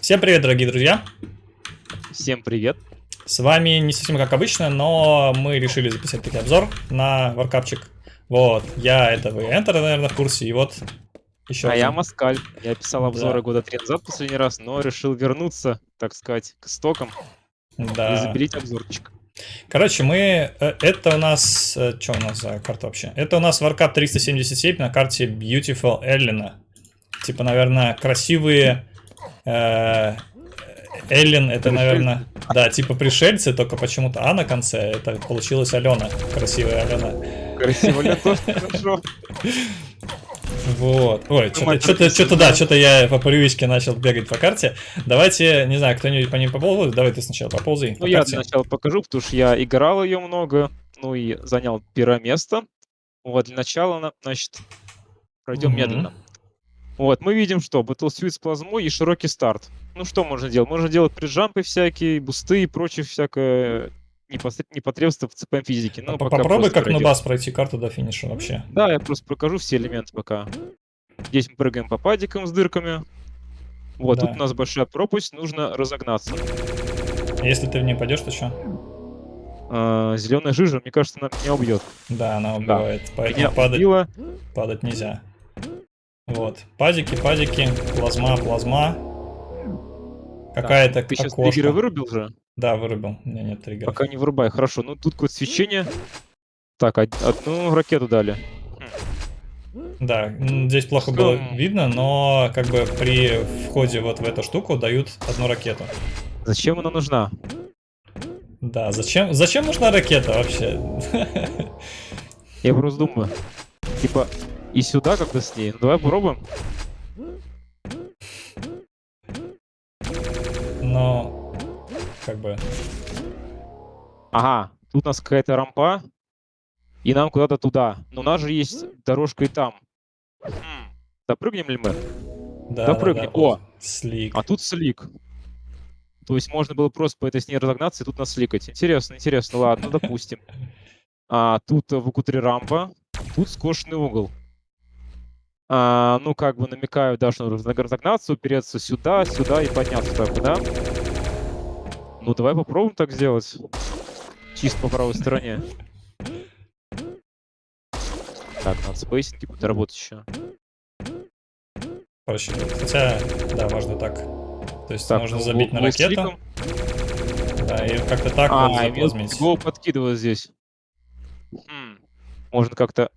Всем привет, дорогие друзья! Всем привет! С вами не совсем как обычно, но мы решили записать таки обзор на варкапчик. Вот, я это вы Enter, наверное, в курсе, и вот еще А один. я Москаль. Я писал обзоры Да. года три назад последний раз, но решил вернуться, так сказать, к истокам и Да. запилить обзорчик. Короче, мы... э, Это у нас... Что у нас за карта вообще? Это у нас Warcraft 377 на карте Beautiful Эллина. Типа, наверное, красивые... э, Эллен, это, наверное... Да, типа пришельцы, только почему-то А на конце. Это получилась Алена. Красивая Алена. Красиво ли тоже хорошо? Вот. Ой, что-то, да, что-то я по привычке начал бегать по карте. Давайте, не знаю, кто-нибудь по ней поползает. Давай ты сначала поползай. Ну, по я карте. для начала покажу, потому что я играл ее много, ну и занял первое место. Вот, для начала, на- значит, пройдем медленно. Вот, мы видим, что Battlesuit с плазмой и широкий старт. Ну, что можно делать? Можно делать преджампы всякие, бусты и прочее всякое непосред- непотребство в CPM физике. Ну, По- пока Попробуй как пройдем. нубас пройти карту до финиша вообще. Да, я просто прокажу все элементы пока. Здесь мы прыгаем по падикам с дырками. Вот, Да. тут у нас большая пропасть, нужно разогнаться. Если ты в ней пойдешь, то что? зеленая жижа, мне кажется, она меня убьет. Да, она убивает. Поэтому Меня падать, убила. падать нельзя. Вот. Падики, падики, плазма, плазма. Какая-то Ты сейчас окошко. триггеры вырубил же? Да, вырубил. У меня нет триггеров. Пока не вырубай. Хорошо, ну тут какое-то свечение. Так, од- одну ракету дали. Да, здесь плохо было видно, но как бы при входе вот в эту штуку дают одну ракету. Зачем она нужна? Да, зачем, зачем нужна ракета вообще? Я просто думаю. Типа, и сюда как-то с ней. Ну, давай попробуем. Но, как бы, Ага, тут у нас какая-то рампа. И нам куда-то туда. Но у нас же есть дорожка и там. М, Допрыгнем ли мы? да, Да да, да, О! слик. А тут слик. То есть можно было просто по этой сне разогнаться и тут нас сликать. Интересно, интересно. Ладно, допустим. А, тут в ВК-3 рампа. Тут скошенный угол. А, ну, как бы намекаю, да, что нужно разогнаться, упереться сюда, сюда и подняться так, да? Ну, давай попробуем так сделать. Чисто по правой стороне. Так, надо спейсинги будет работать еще. Проще. Хотя, да, можно так. То есть Так, можно ну, забить на ракету, да, и как-то так А, и заплазмить. гол подкидывает здесь. Хм, Можно как-то...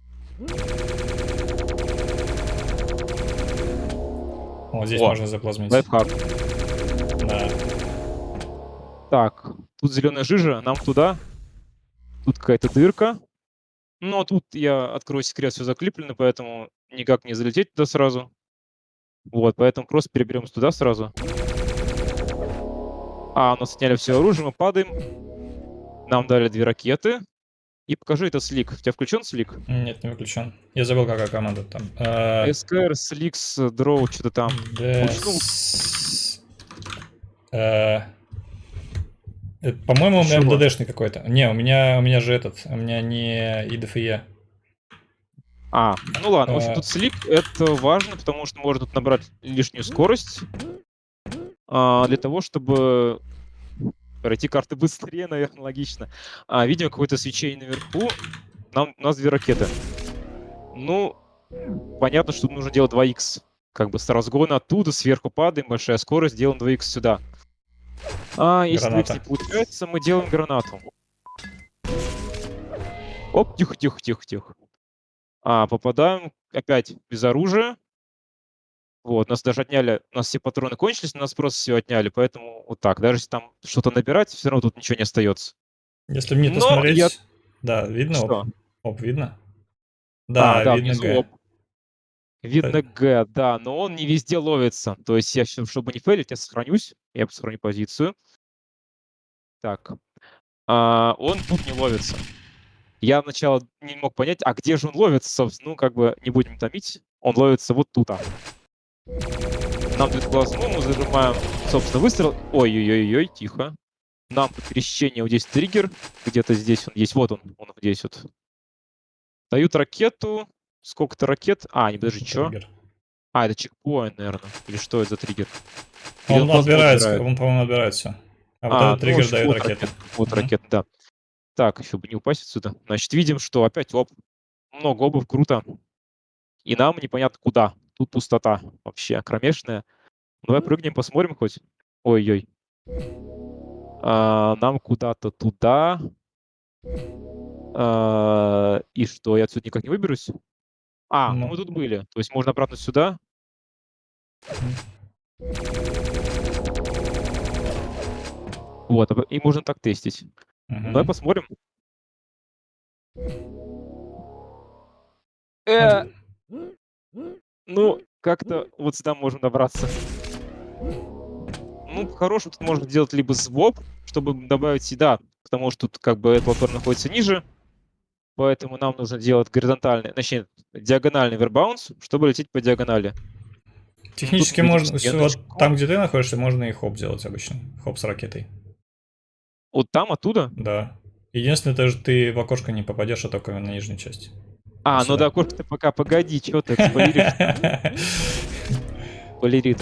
Вот здесь О, можно заплазмить. Лайфхак. Да. Так, тут зеленая жижа, нам туда. Тут какая-то дырка. Но тут я открою секрет, все заклеплено, поэтому никак не залететь туда сразу. Вот, поэтому просто переберемся туда сразу. А, у нас сняли все оружие, мы падаем. Нам дали две ракеты. И покажи это слик. У тебя включен слик? Нет, не выключен. Я забыл, какая команда там. Э, СКР, сликс, дроу, что-то там. э, э, По-моему, у меня? МДДшный какой-то. Не, у меня, у меня же этот, у меня не ИДФЕ. А, ну ладно, в общем, тут слип это важно, потому что можно тут набрать лишнюю скорость а, для того, чтобы пройти карты быстрее, наверное, логично. А, видим какое-то свечение наверху. Нам, у нас две ракеты. Ну, понятно, что нужно делать 2х. Как бы с разгона оттуда, сверху падаем, большая скорость, делаем 2х сюда. А, если 2х Граната. не получается, мы делаем гранату. Оп, тихо, тихо, тихо, тихо. А, попадаем опять без оружия. Вот, нас даже отняли, у нас все патроны кончились, нас просто все отняли, поэтому вот так. Даже если там что-то набирать, все равно тут ничего не остается. Если мне Но смотреть... я- Да, видно? Что? Оп, оп, видно? Да, А, да, видно Г. оп. Видно Г, да, но он не везде ловится. То есть я, чтобы не фейлить, я сохранюсь. Я сохраню позицию. Так. А, он тут не ловится. Я сначала не мог понять, а где же он ловится, собственно. Ну, как бы не будем томить. Он ловится вот тут. Нам дают плазму, мы зажимаем, собственно, выстрел. Ой-ой-ой-ой, тихо. Нам по пересечению вот здесь триггер. Где-то здесь он есть. Вот он, он вот здесь вот. Дают ракету. Сколько-то ракет. А, не, подожди, что? Триггер. А, это чекпоинт, наверное. Или что это за триггер? Или Он просто отбирается, отбирает? он, по-моему, отбирает все. А вот А, этот ну, триггер вот дает вот ракеты. ракет- Вот Мгм. ракеты, да. Так, еще бы не упасть отсюда. Значит, видим, что опять оп, много обув, круто. И нам непонятно куда. Тут пустота вообще кромешная. Давай прыгнем, посмотрим хоть. Ой-ой. А, нам куда-то туда. А, и что, я отсюда никак не выберусь? А, ну мы тут были. То есть можно обратно сюда. Вот, а, и можно так тестить. Мгм. Давай посмотрим. Э, ну, как-то вот сюда можем добраться. Ну, по-хорошему тут можно делать либо своп, чтобы добавить сюда, потому что тут как бы этот платформа находится ниже, поэтому нам нужно делать горизонтальный, точнее, диагональный вербаунс, чтобы лететь по диагонали. Технически видим можно, всё, вот стеночку. там, где ты находишься, можно и хоп делать обычно. Хоп с ракетой. Вот там, оттуда? Да. Единственное, то, что ты в окошко не попадешь, а только на нижнюю часть. А, ну да, окошко ты пока, погоди, что ты спойлеришь?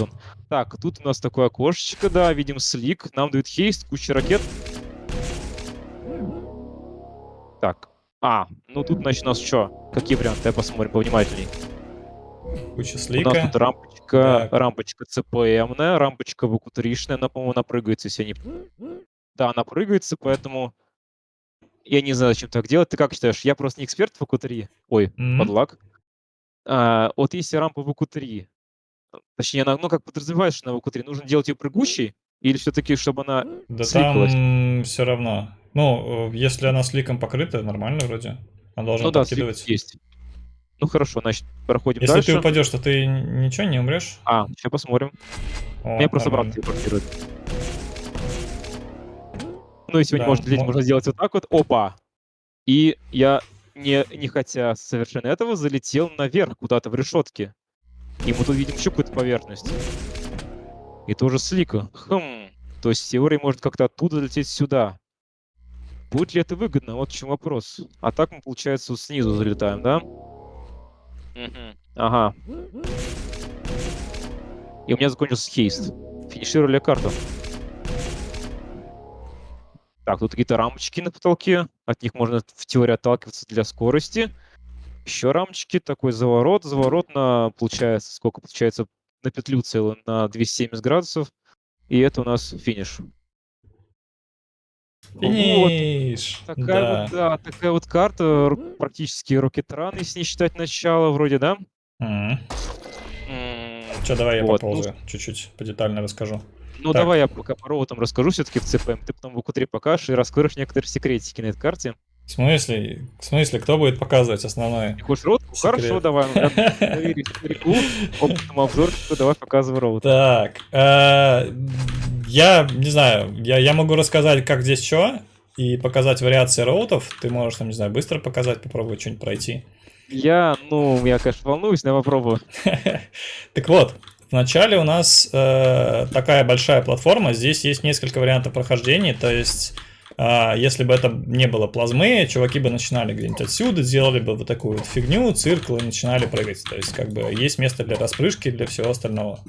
Он. Так, тут у нас такое окошечко, да, видим слик. Нам дают хейст, куча ракет. Так. А, ну тут, значит, у нас что? Какие варианты? Давай посмотрим повнимательней. Куча У нас слика. тут рампочка, Так. рампочка CPM, рампочка выкутришная, она, по-моему, напрыгается, если я не... Да, она прыгается, поэтому... Я не знаю, зачем так делать. Ты как считаешь? Я просто не эксперт в ВК-3. Ой, Мгм. подлак. А, вот если рампа в ВК-3, точнее, она, ну, как подразумеваешь, что на ВК-3, нужно делать ее прыгущей? Или все-таки, чтобы она Да сликалась? там все равно. Ну, э, если она сликом покрыта, нормально вроде. Она должна Ну да, слик подкидывать. есть. Ну хорошо, значит, проходим Если дальше. ты упадешь, то ты ничего не умрешь. А, сейчас посмотрим. О, Меня просто брат нормально. телепортирует. Ну, если вы не Да, можете лететь, мо- можно сделать вот так вот. Опа! И я, не, не хотя совершенно этого, залетел наверх, куда-то в решетке. И мы тут видим еще какую-то поверхность. И тоже слика. Хм. То есть теория может как-то оттуда лететь сюда. Будет ли это выгодно? Вот в чем вопрос. А так мы, получается, вот снизу залетаем, да? Ага. И у меня закончился хейст. Финишировали карту. Так, тут какие-то рамочки на потолке. От них можно в теории отталкиваться для скорости. Еще рамочки, такой заворот. Заворот на, получается, сколько получается, на петлю целую, на 270 градусов. И это у нас финиш. Вот. Финиш! Такая Да. вот, да, такая вот карта, практически Run, если не считать начало, вроде, да? М. М, Чё, давай я Вот, ну, поползаю. Чуть-чуть подетально расскажу. Ну, Так. давай я пока по роутам расскажу все-таки в ЦПМ, ты потом в УК3 покажешь и раскроешь некоторые секретики на этой карте. В смысле? В смысле, кто будет показывать основное? Ты хочешь роут? Ну, Хорошо, Секрет. давай. ну, старику, опытному обзорщику, давай показывай роут. Так, э, я не знаю, я, я могу рассказать, как здесь что, и показать вариации роутов. Ты можешь, там, не знаю, быстро показать, попробовать что-нибудь пройти. Я, ну, я, конечно, волнуюсь, но я попробую. Так вот, вначале у нас э, такая большая платформа, здесь есть несколько вариантов прохождения, то есть а, если бы это не было плазмы, чуваки бы начинали где-нибудь отсюда, делали бы вот такую вот фигню, циркл и начинали прыгать. То есть как бы есть место для распрыжки, для всего остального.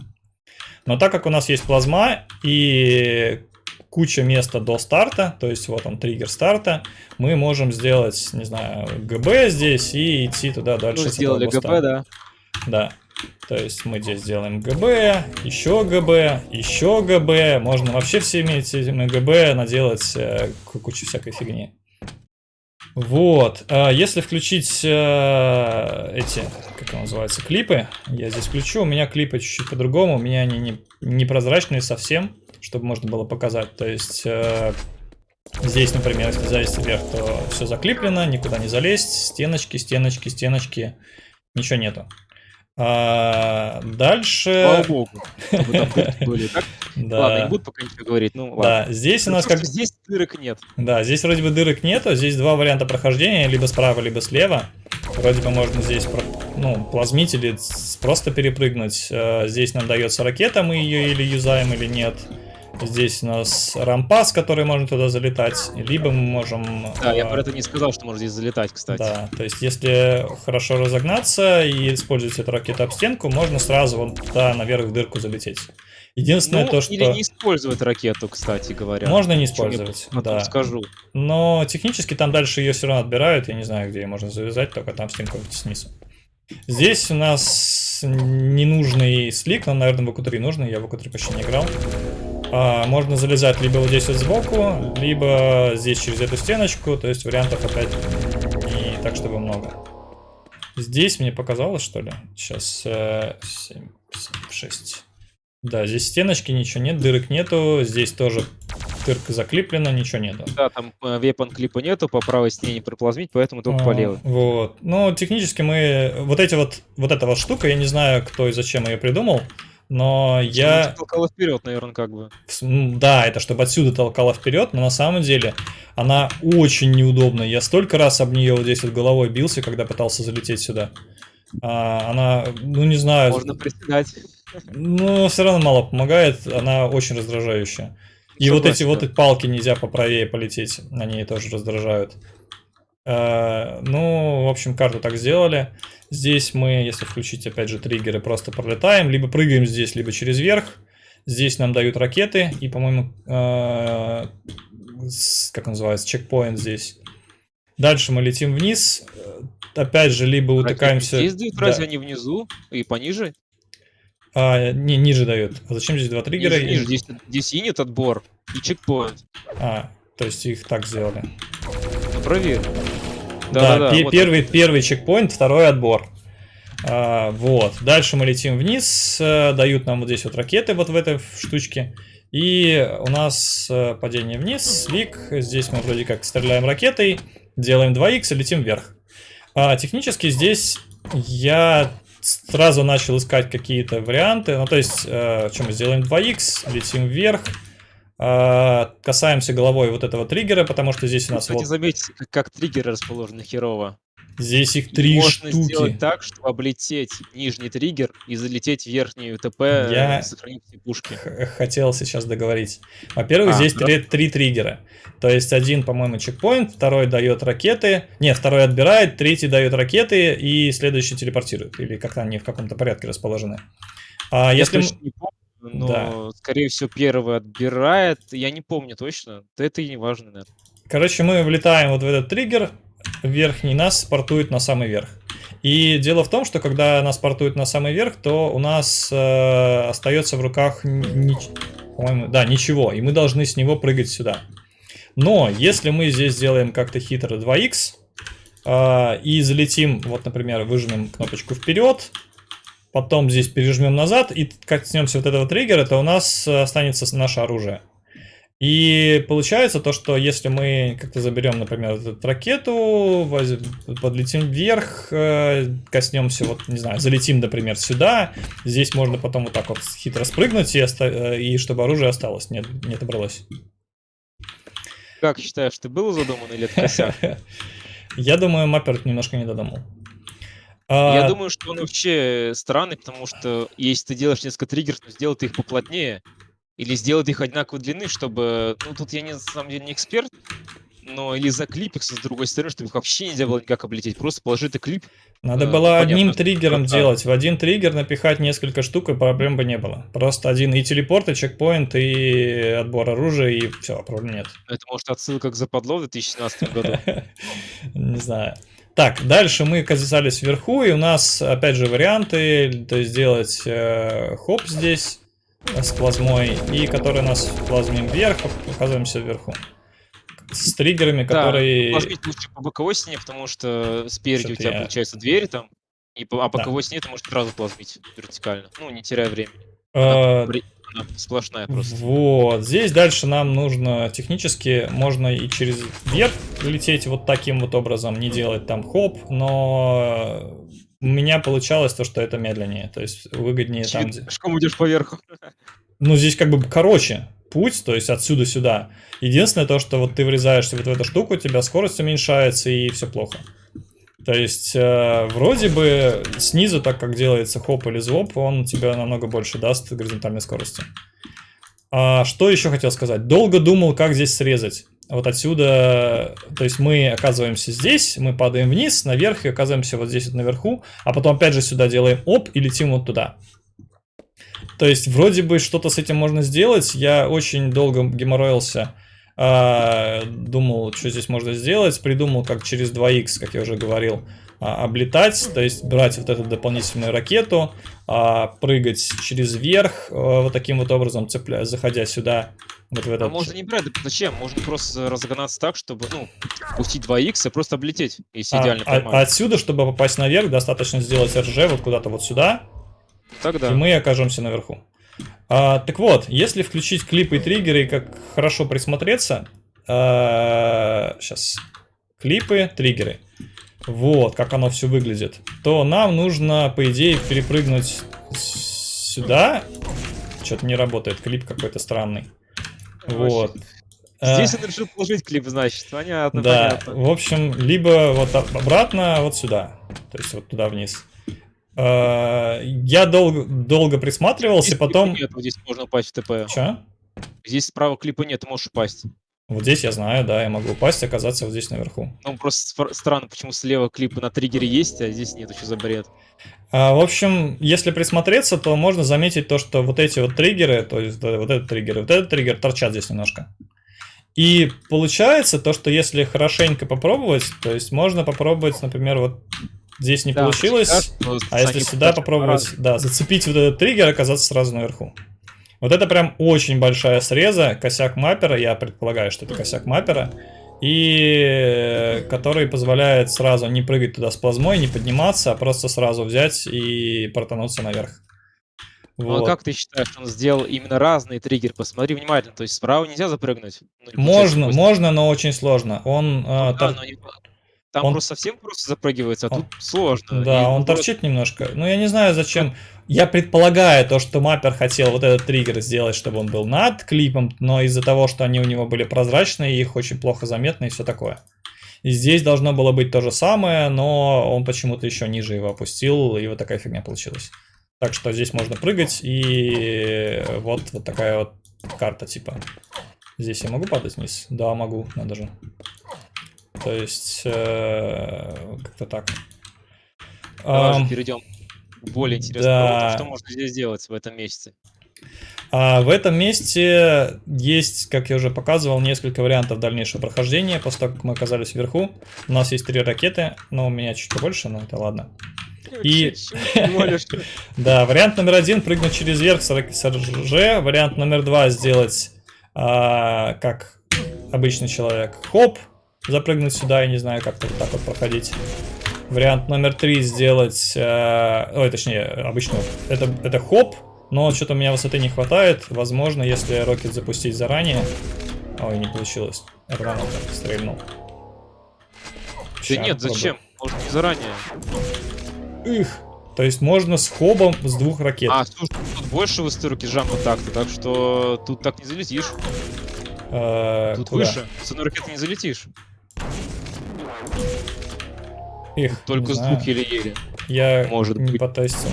Но так как у нас есть плазма и куча места до старта, то есть вот он триггер старта, мы можем сделать, не знаю, ГБ здесь и идти туда дальше. Ну, сделали. ГП, да. Да. То есть мы здесь делаем ГБ, еще ГБ, еще ГБ. Можно вообще всеми этими ГБ наделать э, ку- кучу всякой фигни. Вот. а Если включить э, эти, как называется, клипы, я здесь включу. У меня клипы чуть-чуть по-другому. У меня они не, непрозрачные совсем, чтобы можно было показать. То есть э, здесь, например, если залезть вверх, то все заклиплено, никуда не залезть. Стеночки, стеночки, стеночки. Ничего нету. А, дальше... Слава богу, Да. Ладно, не буду пока ничего говорить, ну ладно. Да, здесь у Ну, нас как... Здесь дырок нет. Да, здесь вроде бы дырок нету, здесь два варианта прохождения, либо справа, либо слева. Вроде бы можно здесь ну, плазмить или просто перепрыгнуть. Э, Здесь нам дается ракета, мы ее или юзаем, или нет. Здесь у нас рампа, с которой можно туда залетать, либо мы можем... Да, я э, про это не сказал, что можно здесь залетать, кстати. Да, то есть если хорошо разогнаться и использовать эту ракету об стенку, можно сразу вон туда наверх в дырку залететь. Единственное Ну, то, что... Или не использовать ракету, кстати говоря. Можно не я использовать, да. скажу. Но технически там дальше ее все равно отбирают. Я не знаю, где ее можно завязать, только там с ним какой-то снизу. Здесь у нас ненужный слик, нам, наверное, в АК-3 нужный, я в АК-3 почти не играл. А, можно залезать либо вот здесь вот сбоку, либо здесь через эту стеночку, то есть вариантов опять не так, чтобы много. Здесь мне показалось, что ли? Сейчас э, 7, 6. Да, здесь стеночки, ничего нет, дырок нету. Здесь тоже дырка заклеплена, ничего нету. Да, там э, вепон клипа нету, по правой стене не проплазмить, поэтому только по А, левой. Вот. Ну, технически мы... Вот эти вот... Вот эта вот штука, я не знаю, кто и зачем ее придумал, но я... толкала вперед, наверное, как бы. Да, это чтобы отсюда толкала вперед, но на самом деле она очень неудобная. Я столько раз об нее вот здесь вот головой бился, когда пытался залететь сюда. А, она, ну не знаю, Можно приседать. но все равно мало помогает, она очень раздражающая. И вот эти Согласен, вот да. и палки нельзя поправее полететь, они тоже раздражают. Э, Ну, в общем, карту так сделали. Здесь мы, если включить опять же триггеры, просто пролетаем, либо прыгаем здесь, либо через верх. Здесь нам дают ракеты, и, по-моему, э, как называется, чекпоинт здесь. Дальше мы летим вниз. Э, Опять же, либо утыкаемся... Здесь дают, Да. разве они внизу и пониже? А, не, ниже дают. А зачем здесь два триггера? Ниже, ниже. Здесь, здесь инит отбор и чекпоинт. А, то есть их так сделали. Проверь. Да, Да-да-да, пе- вот первый, первый чекпоинт, второй отбор. А, вот. Дальше мы летим вниз, э, дают нам вот здесь вот ракеты вот в этой штучке. И у нас э, падение вниз, слик. Здесь мы вроде как стреляем ракетой, делаем 2х и летим вверх. А, технически здесь я сразу начал искать какие-то варианты. Ну, то есть, э, что мы сделаем 2х, летим вверх, касаемся головой вот этого триггера, потому что здесь у нас Кстати, вот заметьте, как, триггеры расположены херово. здесь их три Можно штуки. сделать так, чтобы облететь нижний триггер и залететь в верхнюю ТП, Я- э, сохранить все пушки. Хотел сейчас договорить. Во-первых, А, здесь да. три, три триггера. То есть один, по-моему, чекпоинт, второй дает ракеты. Нет, второй отбирает, третий дает ракеты, и следующий телепортирует. Или как-то они в каком-то порядке расположены. А Я если... точно не помню, но, Да. скорее всего, первый отбирает. Я не помню точно. Это и не важно, наверное. Короче, мы влетаем вот в этот триггер верхний, нас спортует на самый верх. И дело в том, что когда нас портуют на самый верх, то у нас э, остается в руках, ни- по-моему, да, ничего, и мы должны с него прыгать сюда. Но если мы здесь сделаем как-то хитро 2х э, и залетим, вот, например, выжмем кнопочку вперед, потом здесь пережмем назад и коснемся вот этого триггера, то у нас э, останется наше оружие. И получается то, что если мы как-то заберем, например, эту ракету, подлетим вверх, э, коснемся, вот, не знаю, залетим, например, сюда, здесь можно потом вот так вот хитро спрыгнуть, и, оста- э, и чтобы оружие осталось, не, не отобралось. Как считаешь, ты был задуман или это косяк? Я думаю, Маппер немножко не додумал. А, Я думаю, что он вообще странный, потому что если ты делаешь несколько триггеров, то сделай ты их поплотнее. Или сделай ты их одинаковой длины, чтобы... Ну, тут я не, на самом деле не эксперт, но или заклипикся с другой стороны, чтобы их вообще нельзя было никак облететь. Просто положи ты клип. Надо э, было понятно, одним триггером как-то. делать. В один триггер напихать несколько штук, и проблем бы не было. Просто один и телепорт, и чекпоинт, и отбор оружия, и все, проблем нет. Это может отсылка к западло в 2017 году. Не знаю. Так, дальше мы оказались вверху, и у нас, опять же, варианты. То есть сделать э, хоп здесь э, с плазмой, и который нас плазмим вверх, оказываемся вверху. С триггерами, Да, которые... Плазмить лучше по боковой стене, потому что спереди у тебя я- получается двери там, и по, а боковой стене ты можешь сразу плазмить вертикально. Ну, не теряя времени. э, Она сплошная просто. Вот, здесь дальше нам нужно технически, можно и через верх лететь вот таким вот образом, не делать там хоп, но у меня получалось то, что это медленнее, то есть выгоднее там, Очевидно, где- Пешком идешь поверху. ну здесь как бы короче путь, то есть отсюда сюда. Единственное то, что вот ты врезаешься вот в эту штуку, у тебя скорость уменьшается и все плохо. То есть э, вроде бы снизу, так как делается хоп или звоп, он тебе намного больше даст горизонтальной скорости. А что еще хотел сказать? Долго думал, как здесь срезать. Вот отсюда, то есть мы оказываемся здесь, мы падаем вниз, наверх и оказываемся вот здесь вот наверху, а потом опять же сюда делаем оп и летим вот туда. То есть вроде бы что-то с этим можно сделать. Я очень долго геморроился. А, Думал, что здесь можно сделать. Придумал, как через 2х, как я уже говорил, а, облетать. То есть брать вот эту дополнительную ракету, а, прыгать через верх, а, вот таким вот образом, цепля... заходя сюда. Вот в А этот... можно не брать, зачем? Можно просто разогнаться так, чтобы, ну, пустить 2х и просто облететь, если А, идеально а- отсюда, чтобы попасть наверх, достаточно сделать РЖ вот куда-то вот сюда, Тогда. и мы окажемся наверху. А, так вот, если включить клипы и триггеры как хорошо присмотреться, сейчас клипы, триггеры, вот как оно все выглядит, то нам нужно, по идее, перепрыгнуть сюда. Что-то не работает, клип какой-то странный. Вот. А, Здесь он решил положить клип, значит. Понятно, да, понятно. в общем, либо вот об- обратно, вот сюда. То есть вот туда вниз. А, Я долго, долго присматривался, Здесь потом... Нет, вот здесь можно упасть в ТП. Чё? Здесь справа клипа нет, ты можешь упасть. Вот здесь я знаю, да, я могу упасть и оказаться вот здесь наверху. Ну, просто странно, почему слева клипы на триггере есть, а здесь нет, что за бред. А, в общем, если присмотреться, то можно заметить то, что вот эти вот триггеры, то есть да, вот этот триггер, и вот этот триггер торчат здесь немножко. И получается то, что если хорошенько попробовать, то есть можно попробовать, например, вот здесь не Да, получилось, но а если сюда попробовать, по-разному. да, зацепить вот этот триггер, оказаться сразу наверху. Вот это прям очень большая среза, косяк маппера, я предполагаю, что это косяк маппера, и э, который позволяет сразу не прыгать туда с плазмой, не подниматься, а просто сразу взять и протонуться наверх. Ну, а Вот. как ты считаешь, он сделал именно разные триггеры? Посмотри внимательно, то есть справа нельзя запрыгнуть? Ну, Можно, можно, но очень сложно. Он, а, Ну да, тор- но Там он- просто совсем просто запрыгивается, а Он- тут сложно. Да, И он вот- торчит немножко. Ну, я не знаю, зачем. Я предполагаю то, что маппер хотел вот этот триггер сделать, чтобы он был над клипом, но из-за того, что они у него были прозрачные, их очень плохо заметно и все такое. И здесь должно было быть то же самое, но он почему-то еще ниже его опустил, и вот такая фигня получилась. Так что здесь можно прыгать, и вот, вот такая вот карта типа. Здесь я могу падать вниз? Да, могу, надо же. То есть, э, как-то так. Давай уже перейдем к более интересному да. Что можно здесь делать в этом месяце? А в этом месте есть, как я уже показывал, несколько вариантов дальнейшего прохождения. После того, как мы оказались вверху, у нас есть три ракеты, но у меня чуть побольше, но это ладно. И-. Да, вариант номер один прыгнуть через верх с РЖ. Вариант номер два сделать а, как обычный человек. Хоп, запрыгнуть сюда, я не знаю, как вот так вот проходить. Вариант номер три сделать, э, ой, точнее, обычно это, это хоп, но что-то у меня высоты не хватает. Возможно, если рокет запустить заранее... Ой, не получилось. Рванул, так, стрельнул. Да Ща, нет, зачем? Может не заранее. Их. То есть можно с хобом с двух ракет. А, слушай, тут больше высоты джампа так-то, так что тут так не залетишь. Э, Тут куда? выше. С одной ракеты не залетишь. Их, Только с двух еле-еле. Я Может не быть. потестил.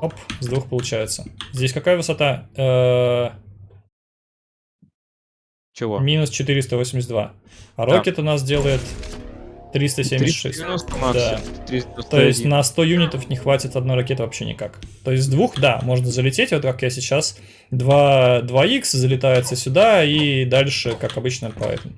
Оп, с двух получается. Здесь какая высота? Э, Чего? минус 482. А Да. рокет у нас делает 376. 390 Да. максимум. 391. То есть на 100 юнитов не хватит одной ракеты вообще никак. То есть с двух, да, можно залететь, вот как я сейчас. 2, 2х залетается сюда и дальше, как обычно, по этому.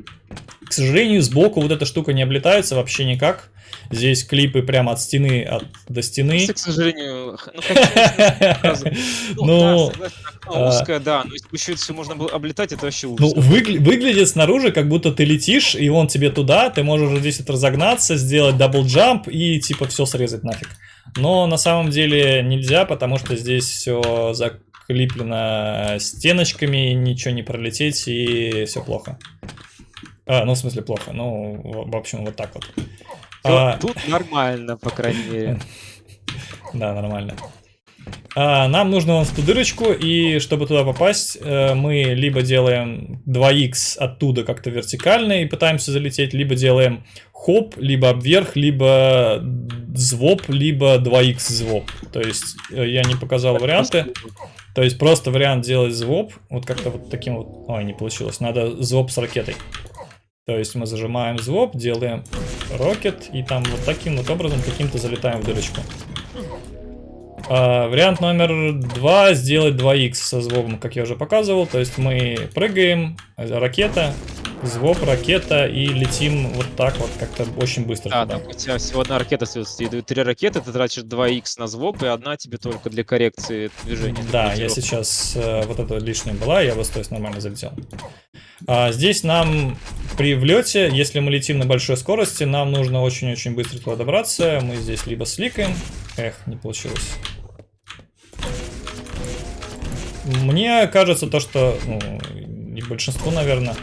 К сожалению, сбоку вот эта штука не облетается вообще никак. Здесь клипы прямо от стены от, до стены. Просто, к сожалению, ну, сразу. ну, Ну, да, а, узкое, да, но если все можно было облетать, это вообще Ну, ужас. выгля- выглядит снаружи, как будто ты летишь, и он тебе туда, ты можешь здесь разогнаться, сделать double jump и типа все срезать нафиг. Но на самом деле нельзя, потому что здесь все заклиплено стеночками, ничего не пролететь, и все плохо. А, ну, в смысле, плохо. Ну, в общем, вот так вот. А, Тут нормально, по крайней мере. Да, нормально. А, нам нужно вон в ту дырочку, и чтобы туда попасть, э, мы либо делаем 2х оттуда как-то вертикально и пытаемся залететь, либо делаем хоп, либо обверх, либо звоп, либо 2х звоп. То есть э, я не показал варианты. То есть просто вариант делать звоп, вот как-то вот таким вот... Ой, не получилось, надо звоп с ракетой. То есть мы зажимаем звоп, делаем рокет, и там вот таким вот образом каким-то залетаем в дырочку. А, вариант номер два сделать 2х со звуком, как я уже показывал. То есть мы прыгаем, ракета, звук, ракета и летим вот так вот как-то очень быстро. Да, туда. там у тебя всего одна ракета Три ракеты, ты тратишь 2х на звук, и одна тебе только для коррекции движения. Да, я сейчас э, вот эта лишняя была, я вот то есть нормально залетел. А, здесь нам при влете, если мы летим на большой скорости, нам нужно очень-очень быстро туда добраться. Мы здесь либо сликаем. Эх, не получилось. Мне кажется то, что, ну, большинству, наверное,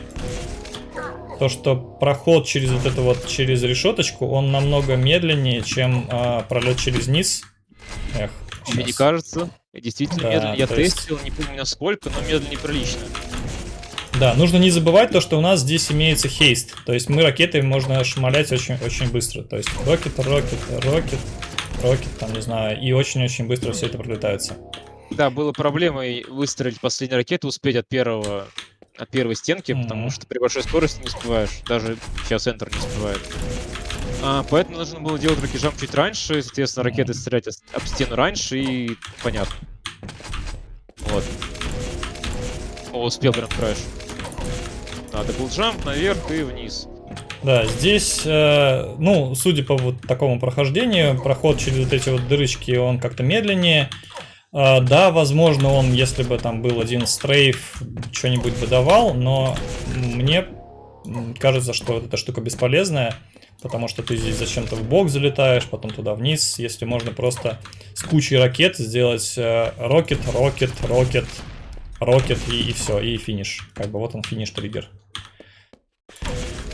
то, что проход через вот это вот, через решеточку, он намного медленнее, чем а, пролет через низ. Эх, Мне не кажется. Действительно Да, медленно. Я то есть- тестил, не помню насколько, но медленно неприлично. Да, нужно не забывать то, что у нас здесь имеется хейст. То есть мы ракетой можно шмалять очень, очень быстро. То есть рокет, рокет, рокет, рокет, там, не знаю, и очень-очень быстро все это пролетается. Да, было проблемой выстрелить последнюю ракету, успеть от первого от первой стенки, потому что при большой скорости не успеваешь. Даже сейчас Enter не успевает. А, поэтому нужно было делать ракежам чуть раньше, соответственно, ракеты стрелять об стену раньше и понятно. Вот. О, успел прям краеш. Надо был джамп наверх и вниз. Да, здесь, э, ну, судя по вот такому прохождению, проход через вот эти вот дырочки, он как-то медленнее. Э, да, возможно, он, если бы там был один стрейф, что-нибудь бы давал, но мне кажется, что вот эта штука бесполезная, потому что ты здесь зачем-то в бок залетаешь, потом туда вниз, если можно просто с кучей ракет сделать э, рокет, рокет, рокет, рокет и, все, и финиш. Как бы вот он финиш-триггер. Да,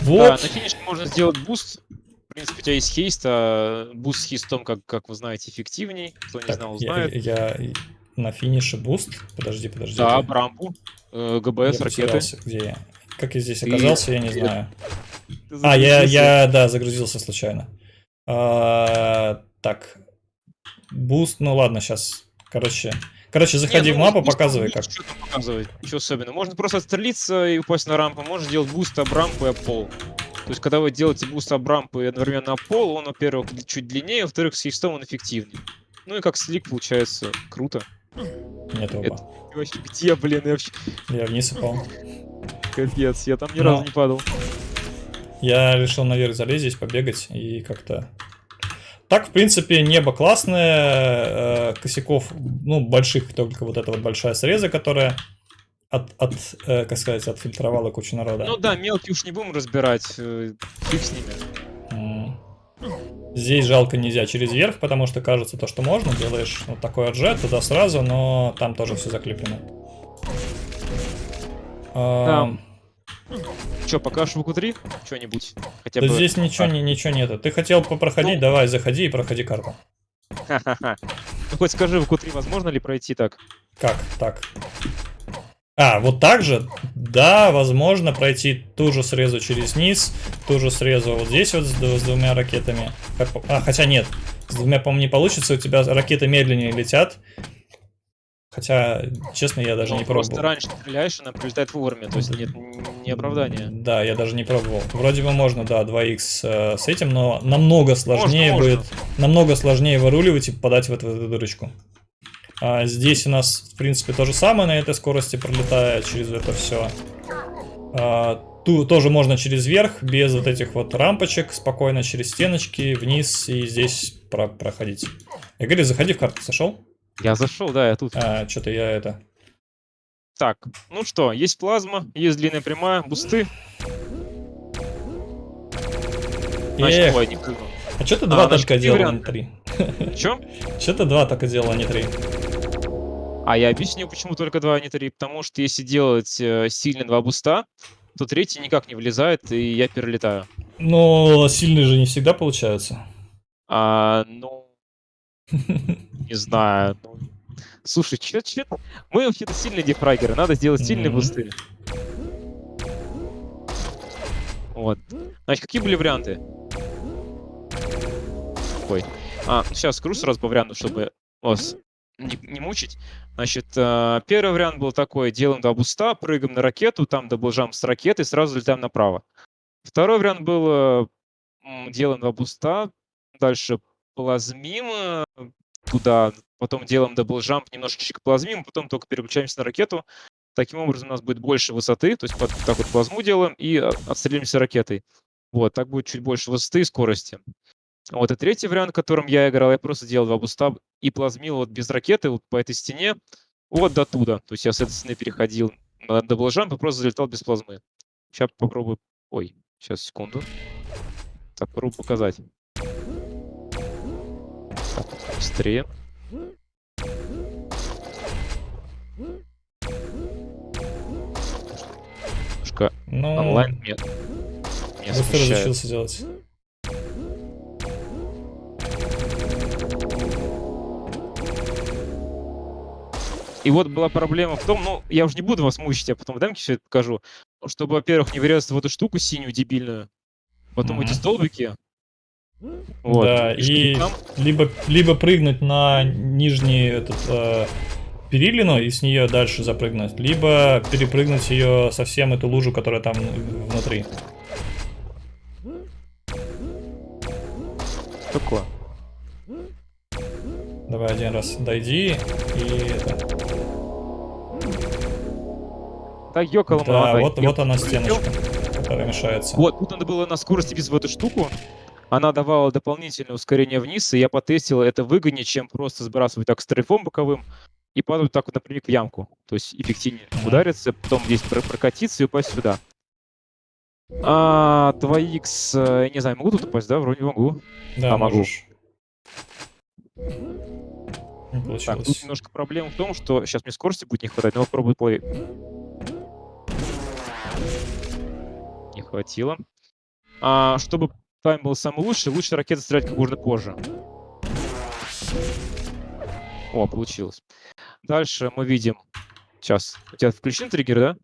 Вот. на финише можно сделать буст. В принципе, у тебя есть хейст, а буст с хейстом, как, как вы знаете, эффективней. Кто не Так, знал, я, знает. я- я на финише буст. Подожди, подожди. Да, я- брампу, э, я ГБС, ракеты. потерялся. Где я? Как я здесь Ты- оказался, я не ты- знаю. Ты А, я, я, да, загрузился случайно. А, так. Буст, ну ладно, сейчас. Короче, короче, заходи Не, в ну, мапу, буст показывай как. Что показывать? Ничего особенного. Можно просто отстрелиться и упасть на рампу. Можно сделать boost об рампу и об пол. То есть, когда вы делаете boost об рампу и одновременно пол, он, во-первых, чуть длиннее, во-вторых, с haste ом он эффективнее. Ну и как slick получается круто. Нет оба. Это- И вообще, где, блин, я вообще... Я вниз упал. Капец, я там ни Но- разу не падал. Я решил наверх залезть здесь, побегать и как-то... Так, в принципе, небо классное, э, косяков, ну, больших, только вот эта вот большая среза, которая от, от э, как сказать, отфильтровала кучу народа. Ну да, мелкие уж не будем разбирать, э, фиг с ними. Здесь жалко нельзя через верх, потому что кажется то, что можно, делаешь вот такой отжет туда сразу, но там тоже все заклеплено. А, Че, покажешь в q 3 Что-нибудь? Хотя да бы... здесь ничего, не, ничего нету. Ты хотел попроходить, Ну. давай, заходи и проходи карту. Ха-ха-ха. Ну хоть скажи, в q 3 возможно ли пройти так? Как так? А, вот так же? Да, возможно пройти ту же срезу через низ, ту же срезу вот здесь вот с, с двумя ракетами. По- А, хотя нет, с двумя, по-моему, не получится, у тебя ракеты медленнее летят. Хотя, честно, я даже Ну, не просто пробовал. раньше стреляешь, она прилетает вовремя, то есть нет не оправдания. Да, я даже не пробовал. Вроде бы можно, да, 2х э, с этим, но намного сложнее можно. будет, намного сложнее выруливать и попадать в эту, в эту дырочку. А здесь у нас, в принципе, то же самое на этой скорости пролетая через это все. ту, тоже можно через верх, без вот этих вот рампочек, спокойно через стеночки, вниз и здесь про- проходить. Игорь, заходи в карту, сошел? Я зашел, да, я тут. А, что-то я это... Так, ну что, есть плазма, есть длинная прямая, бусты. Значит, Эх, ой, не прыгнул. А что ты А, два значит, только какие делал, а не три? Чё? Что ты два только делал, а не три? А я объясню, почему только два, а не три. Потому что если делать э, сильно два буста, то третий никак не влезает, и я перелетаю. Но сильные же не всегда получаются. А, ну, не знаю. ну, Слушай, чё, чё? Мы вообще-то сильные дефрагеры, надо сделать сильные бусты. Вот. Значит, какие были варианты? Ой. А, сейчас скажу сразу по варианту, чтобы вас не, не мучить. Значит, э, первый вариант был такой. Делаем два буста, прыгаем на ракету, там double jump с ракеты, сразу летаем направо. Второй вариант был, э, делаем два буста, дальше плазмим, э, туда, потом делаем double jump, немножечко плазмим, потом только переключаемся на ракету. Таким образом у нас будет больше высоты, то есть вот так вот плазму делаем и отстреливаемся ракетой. Вот, так будет чуть больше высоты и скорости. Вот, и третий вариант, которым я играл, я просто делал два буста и плазмил вот без ракеты вот по этой стене вот до туда. То есть я с этой стены переходил на double jump и просто залетал без плазмы. Сейчас попробую... Ой, сейчас, секунду. Так, попробую показать. Так, быстрее. Немножко Ну, онлайн нет. Не быстро разучился делать. И вот была проблема в том, ну, я уже не буду вас мучить, я потом в демке все это покажу, чтобы, во-первых, не врезаться в эту штуку синюю дебильную, потом Мгм. эти столбики. Вот. Да, и там- либо, либо прыгнуть на нижний этот э, перилину и с нее дальше запрыгнуть, либо перепрыгнуть ее совсем эту лужу, которая там внутри. Такое. Давай один раз дойди и это. Да, ёкала Да, молода, вот, вот она стеночка, которая мешается. Вот, тут надо было на скорости биться в эту штуку. Она давала дополнительное ускорение вниз, и я потестил, это выгоднее, чем просто сбрасывать так стрейфом боковым и падать так вот напрямик в ямку. То есть эффективнее Мгм. удариться, потом здесь про- прокатиться и упасть сюда. А, 2х, э, я не знаю, могу тут упасть, да? Вроде могу. Да, а, могу. можешь. Не Так, тут немножко проблема в том, что сейчас мне скорости будет не хватать, но попробую плей. Не хватило. А, чтобы тайм был самый лучший, лучше ракеты стрелять как можно позже. О, получилось. Дальше мы видим... Сейчас. У тебя включен триггер, да?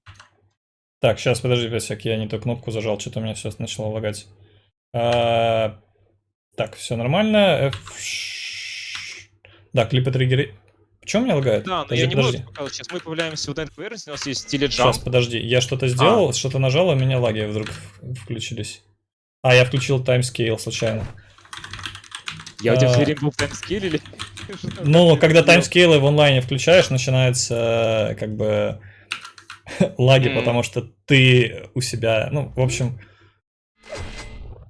Так, сейчас, подожди, Песик, я не ту кнопку зажал, что-то у меня все начало лагать. А, так, все нормально. F... Да, клипы триггеры. Почему меня лагает? Да, но Подожди, я не буду подожди. показывать. Сейчас мы появляемся в этой поверхности, у нас есть теледжамп. Сейчас, подожди. Я что-то сделал, что-то нажал, и у меня лаги вдруг включились. А, я включил таймскейл случайно. Я у тебя а, все время был в таймскейле или... Ну, когда таймскейлы в онлайне включаешь, начинается э, как бы лаги, потому что ты у себя, ну, в общем,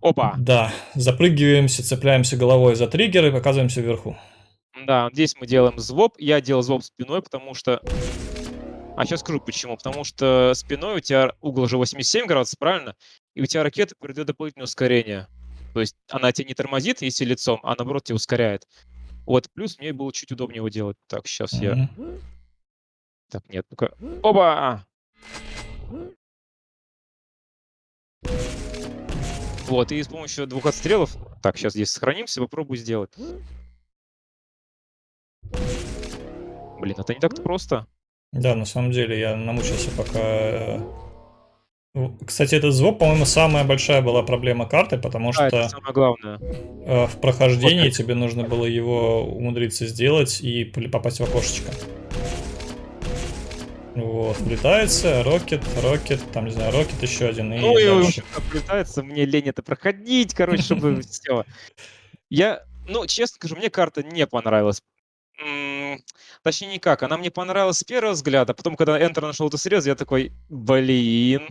Опа! да, запрыгиваемся, цепляемся головой за триггер и оказываемся вверху. Да, здесь мы делаем звоп. Я делал звоп спиной, потому что... А сейчас скажу почему. Потому что спиной у тебя угол уже 87 градусов, правильно? И у тебя ракета передает дополнительное ускорение. То есть она тебя не тормозит, если лицом, а наоборот тебя ускоряет. Вот, плюс мне было чуть удобнее его делать. Так, сейчас я... Так, нет, ну-ка. Оба! Вот, и с помощью двух отстрелов... Так, сейчас здесь сохранимся, попробую сделать. Блин, это не так-то просто. Да, на самом деле я намучился пока... э, ну, Кстати, этот звук, по-моему, самая большая была проблема карты, потому Да, что это самое главное. э, в прохождении Вот тебе нужно было его умудриться сделать и попасть в окошечко. Вот, влетается, рокет, рокет, там, не знаю, рокет еще один, и Ну и, в дальше. общем, оплетается, мне лень это проходить, короче, чтобы все. Я, ну, честно скажу, мне карта не понравилась. Точнее, никак. Она мне понравилась с первого взгляда, потом, когда Enter нашел это срез, я такой, блин.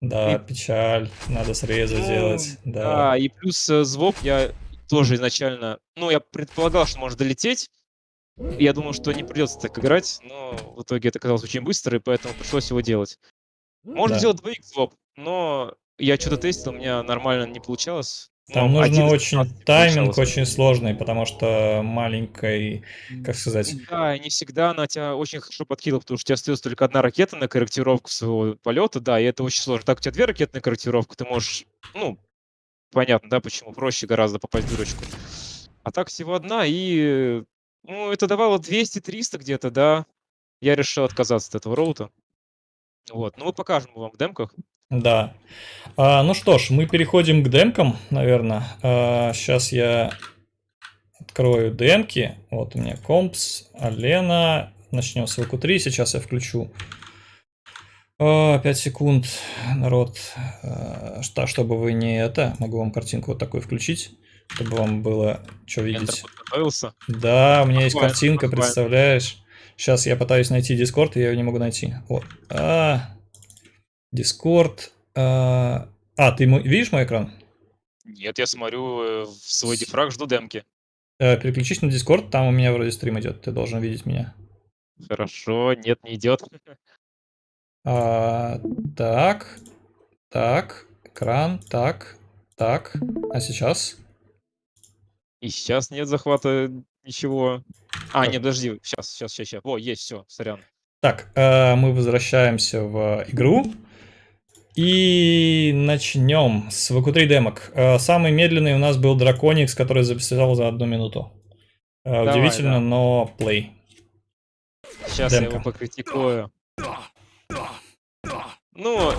Да, И- печаль, надо срезы Ну, делать, да. Да, и плюс э, звук я тоже изначально, ну, я предполагал, что может долететь. Я думал, что не придется так играть, но в итоге это оказалось очень быстро, и поэтому пришлось его делать. Можно Да. сделать 2 своп, но я что-то тестил, у меня нормально не получалось. Там Ну, нужно очень 15 тайминг очень сложный, потому что маленькой, как сказать, Да, и не всегда она тебя очень хорошо подкидывала, потому что у тебя остается только одна ракета на корректировку своего полета, да, и это очень сложно. Так, у тебя две ракеты на корректировку, ты можешь, ну, понятно, да, почему проще гораздо попасть в дырочку. А так всего одна, и, ну, это давало 200-300 где-то, да. Я решил отказаться от этого роута. Вот, ну, мы покажем вам в демках. Да. А, ну что ж, мы переходим к демкам, наверное. сейчас я открою демки. Вот у меня компс, Алена. Начнем с ВК3. Сейчас я включу 5 секунд, народ. А, что, чтобы вы не это, могу вам картинку вот такую включить. чтобы вам было что Enter видеть. подготовился. Да, у меня есть картинка, представляешь? Сейчас я пытаюсь найти Discord, и я его не могу найти. Вот. А, Discord. А, а, ты мо- видишь мой экран? Нет, я смотрю э, в свой DeFRaG, жду демки. Э, Переключись на Discord, там у меня вроде стрим идет, ты должен видеть меня. Хорошо, нет, не идет. А, так, так, экран, так, так. А сейчас? И сейчас нет захвата ничего. А, нет, подожди, сейчас, сейчас, сейчас, сейчас. О, есть, все, сорян. Так, э, мы возвращаемся в игру. И начнем с VQ3 демок. Э, Самый медленный у нас был Драконикс, который записал за одну минуту. Э, Давай, Удивительно, да. но плей. Сейчас я Демка. его покритикую. Ну,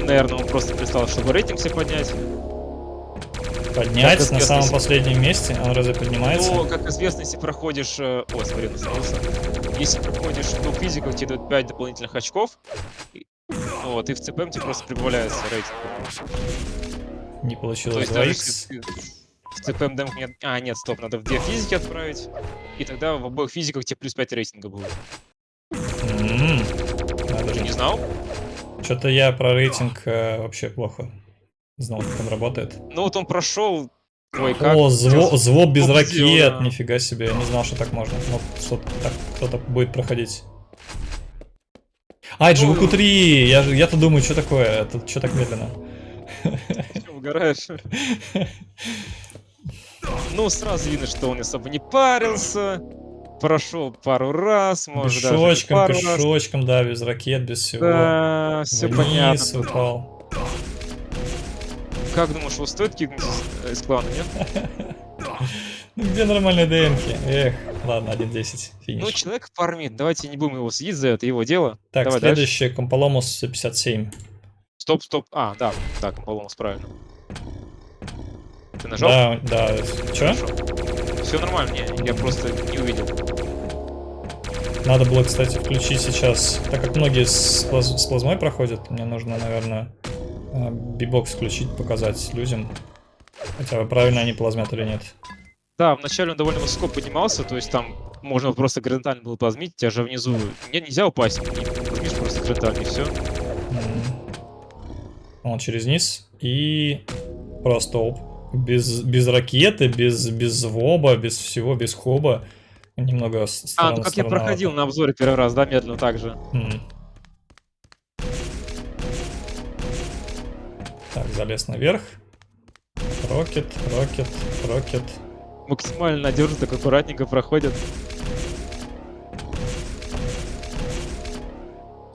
наверное, он просто прислал, чтобы рейтинг себе поднять. Поднять Как на известно, самом если- последнем месте, он разве поднимается? Ну, как известно, если проходишь... э, О, смотри, настановился. Если проходишь двух физиков, тебе дают 5 дополнительных очков. И- Вот, и в ЦПМ тебе просто прибавляется рейтинг. Не То получилось есть 2х. если ты в ЦПМ демку нет... А, нет, стоп, надо в две физики отправить. И тогда в обоих физиках тебе плюс 5 рейтинга будет. Ты же. не знал? Что-то я про рейтинг э, вообще плохо знал, как он работает. Ну вот он прошел. Ой, как? О, зво, звоб без Топ ракет, сделано. нифига себе, я не знал, что так можно. Вот что так кто-то будет проходить. А, это же Ну, VQ3, я, же- я-то думаю, что такое, это что так медленно? Угораешь? Ну, сразу видно, что он особо не парился. Прошел пару раз, может даже не Пешочком, пару раз. пешочком, да, без ракет, без всего. Да, все Вниз понятно. упал. Как думаешь, его стоит кикнуть из, из клана, нет? Ну где нормальные ДМки? Эх, ладно, 1.10, финиш. Ну, человек фармит, давайте не будем его съесть за это, его дело. так, давай дальше. следующее, Комполомус 57. Стоп, стоп. А, да, да, Комполомус, правильно. Ты нажал? Да, да, что? Все нормально, не, я просто не увидел. Надо было, кстати, включить сейчас, так как многие с, плаз- с плазмой проходят, мне нужно, наверное, э, бибокс включить, показать людям. Хотя бы правильно они плазмят или нет. Да, вначале он довольно высоко поднимался, то есть там можно просто горизонтально было плазмить, тебя же внизу не, нельзя упасть, не просто горизонтально и все. Он через низ и просто оп. Без, без ракеты, без, без воба, без всего, без хоба. Немного с- А, ну как я проходил на обзоре первый раз, да, медленно так же. М. Так, залез наверх. Рокет, рокет, рокет. Максимально надежно, так аккуратненько проходит.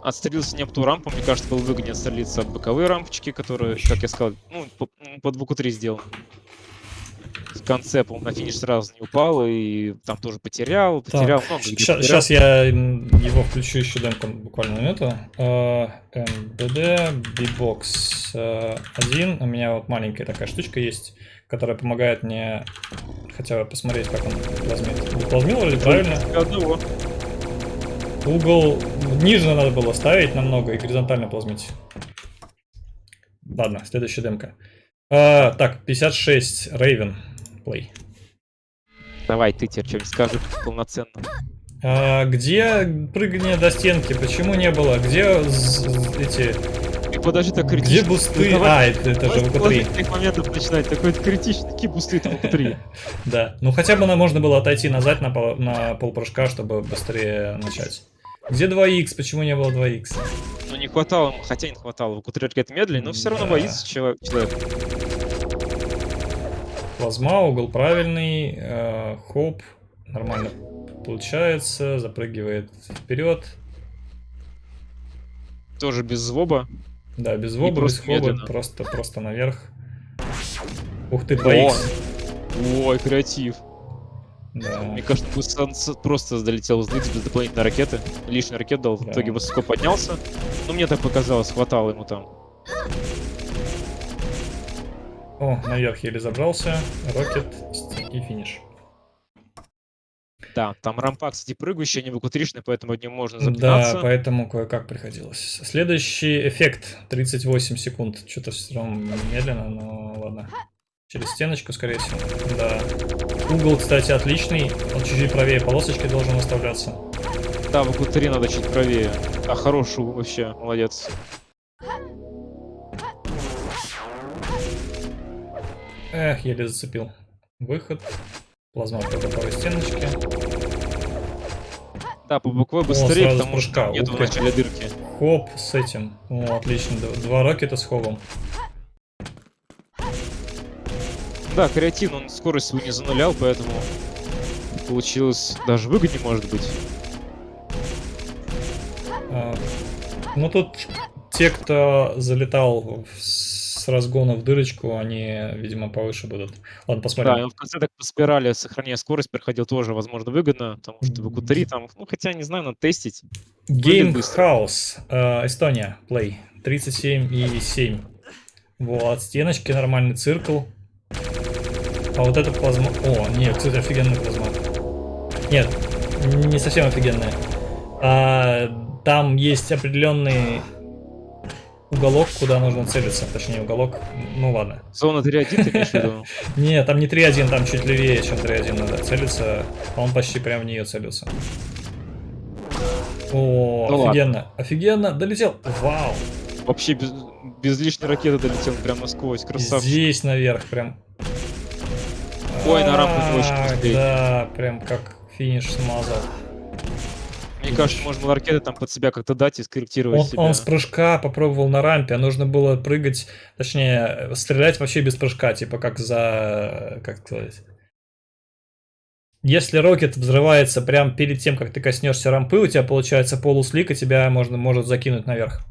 Отстрелился не об ту рампу, мне кажется, было выгоднее отстрелиться об боковые рампочки, которые, как я сказал, ну, по, под звуку 3 сделан. В конце, по на финиш сразу не упал, и там тоже потерял, потерял, много где потерял. сейчас я его включу еще демку буквально на минуту. MBD, B-Box э, 1. У меня вот маленькая такая штучка есть, которая помогает мне хотя бы посмотреть, как он плазмит. Плазмил вроде правильно? Угол ниже надо было ставить намного и горизонтально плазмить. Ладно, следующая демка. А, так, 56, Raven, play. Давай, ты теперь что-нибудь скажи полноценно. А, где прыгание до стенки? Почему не было? Где эти... И подожди, так Где критично. бусты? Ну, давай- А, это, это же давай с ВК-3. положительных моментов начинать. Такой критичный, какие бусты там ВК-3. Да. Ну хотя бы на- можно было отойти назад на, пол, на полпрыжка, чтобы быстрее начать. Где 2х? Почему не было 2х? Ну не хватало, хотя не хватало. ВК-3 ракет медленнее, но все равно Да. боится человек. Плазма, угол правильный, э, хоп, нормально получается, запрыгивает вперед. Тоже без звоба. Да, без воба, без просто хоба, просто, просто наверх. Ух ты, 2х. Ой, креатив. Да. Мне кажется, с- просто залетел с без дополнительной ракеты. Лишний ракет дал, в Да. итоге высоко поднялся. Ну, мне так показалось, хватало ему там. О, наверх еле забрался. Рокет и финиш. Да, там рампа, кстати, прыгающая, не выкутришная, поэтому от нее можно Да, запинаться. поэтому кое-как приходилось. Следующий эффект 38 секунд. Что-то все равно медленно, но ладно. Через стеночку, скорее всего. Да. Угол, кстати, отличный. Он чуть-чуть правее полосочки должен выставляться. Да, в углу 3 надо чуть правее. А хороший вообще, молодец. Эх, еле зацепил. Выход. Плазма по боковой стеночке. Да, по буквой быстрее, с потому что прыжка. там нет Ух в начале дырки. Хоп, с этим. О, отлично. Два рокета с хобом. Да, креатин, он скорость свою не занулял, поэтому получилось даже выгоднее, может быть. А, Ну тут те, кто залетал в- с разгона в дырочку, они, видимо, повыше будут. Ладно, Да, посмотрим. он в конце так по спирали, сохраняя скорость, проходил тоже, возможно, выгодно, потому что в q 3 там, ну, хотя, не знаю, надо тестить. Game. House, э, Эстония, Play, 37 и 7. Вот, стеночки, нормальный циркл. А вот это плазма... О, нет, кстати, офигенная плазма. Нет, не совсем офигенная. А, там есть определенный уголок, куда нужно целиться. Точнее, уголок... Ну ладно. Зона 3.1 ты имеешь в виду? Не, там не 3-1, там чуть левее, чем 3-1 надо целиться. А Он почти прям в нее целился. О, Ну ладно. офигенно, офигенно, долетел. Вау. Вообще без, без лишней ракеты долетел прям насквозь, красавчик. Здесь наверх прям. Ой, на рампу очень. Да, прям как финиш смазал. Мне кажется, можно ракеты там под себя как-то дать и скорректировать Он, себя. он с прыжка попробовал на рампе, а нужно было прыгать, точнее, стрелять вообще без прыжка, типа как за... как сказать... Если рокет взрывается прямо перед тем, как ты коснешься рампы, у тебя получается полуслик, и тебя можно, может закинуть наверх.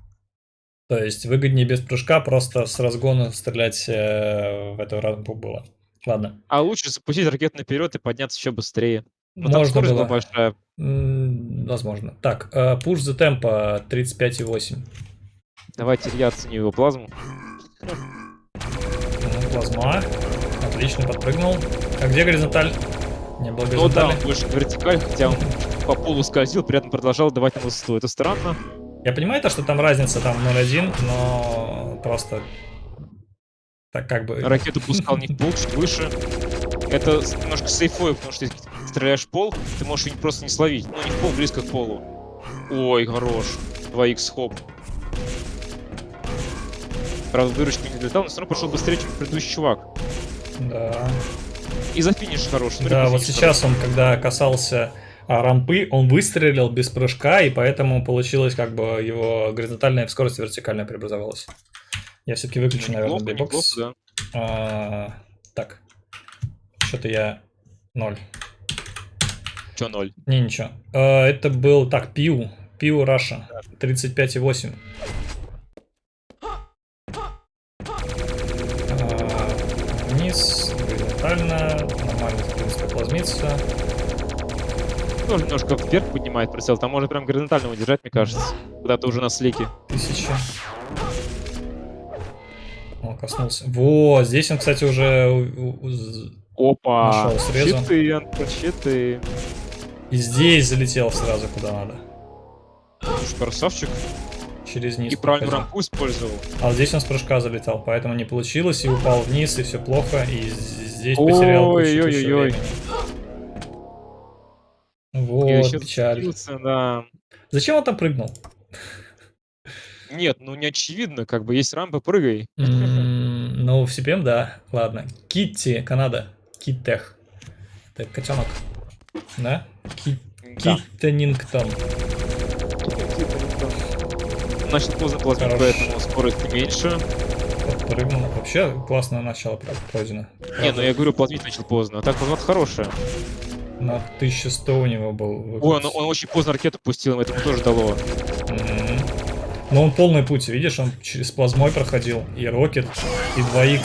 То есть выгоднее без прыжка просто с разгона стрелять э, в эту рампу было. Ладно. А лучше запустить ракету наперед и подняться еще быстрее. Там Можно скорость было. была большая. Возможно. Так, э, push the tempo 35,8. Давайте я оценю его плазму. Ну, Плазма. Отлично, подпрыгнул. А где горизонталь? Не было Ну да, горизонтали. больше вертикаль, хотя он по полу скользил, при этом продолжал давать на высоту. Это странно. Я понимаю то, что там разница там 0,1, но просто так как бы... Ракету пускал не в пол, чуть выше. Это немножко сейфовый, потому что стреляешь в пол, ты можешь ее просто не словить. Ну, не в пол, близко к полу. Ой, хорош. 2х хоп. Правда, в дырочку не долетал, но все равно пошел быстрее, чем предыдущий чувак. Да. И за финиш хорош. Смотри, Да, вот сейчас он, когда касался а, рампы, он выстрелил без прыжка, и поэтому получилось как бы его горизонтальная скорость вертикальная преобразовалась. Я все-таки выключу, наверное, Неплохо, бейбокс. да. А, так. Что-то я... Ноль. Чё, ноль? Не, ничего. А, это был... Так, Пиу. Пиу Раша. 35,8. А, Вниз. Горизонтально. Нормально, принципе, плазмится. Тоже немножко вверх поднимает прицел. Там можно прям горизонтально удержать, мне кажется. Когда ты уже на слике. Тысяча. О, коснулся. Во, здесь он, кстати, уже... Опа! Нашел срезу. Щиты, щиты. И здесь залетел сразу куда надо. Слушай, красавчик. Через низ. И правильно проходил. рампу использовал. А здесь он с прыжка залетал, поэтому не получилось, и упал вниз, и все плохо, и здесь потерял кучу Ой-ой-ой-ой. времени. И Вот, печаль. да. Зачем он там прыгнул? Нет, ну не очевидно, как бы есть рампа, прыгай. М, Ну, в CPM, да. Ладно. Китти, Канада. Киттех. Это котенок. Да? Ки- Да. Киттенингтон. Начал поздно Хорош. поэтому скорость меньше. Прыгнул. Вообще классное начало про- пройдено. Не, ну я говорю, платить начал поздно. А так платить хорошая. На 1100 у него был. Ой, он, он очень поздно ракету пустил, это ему тоже дало. Но он полный путь, видишь, он через плазмой проходил, и рокет, и 2х...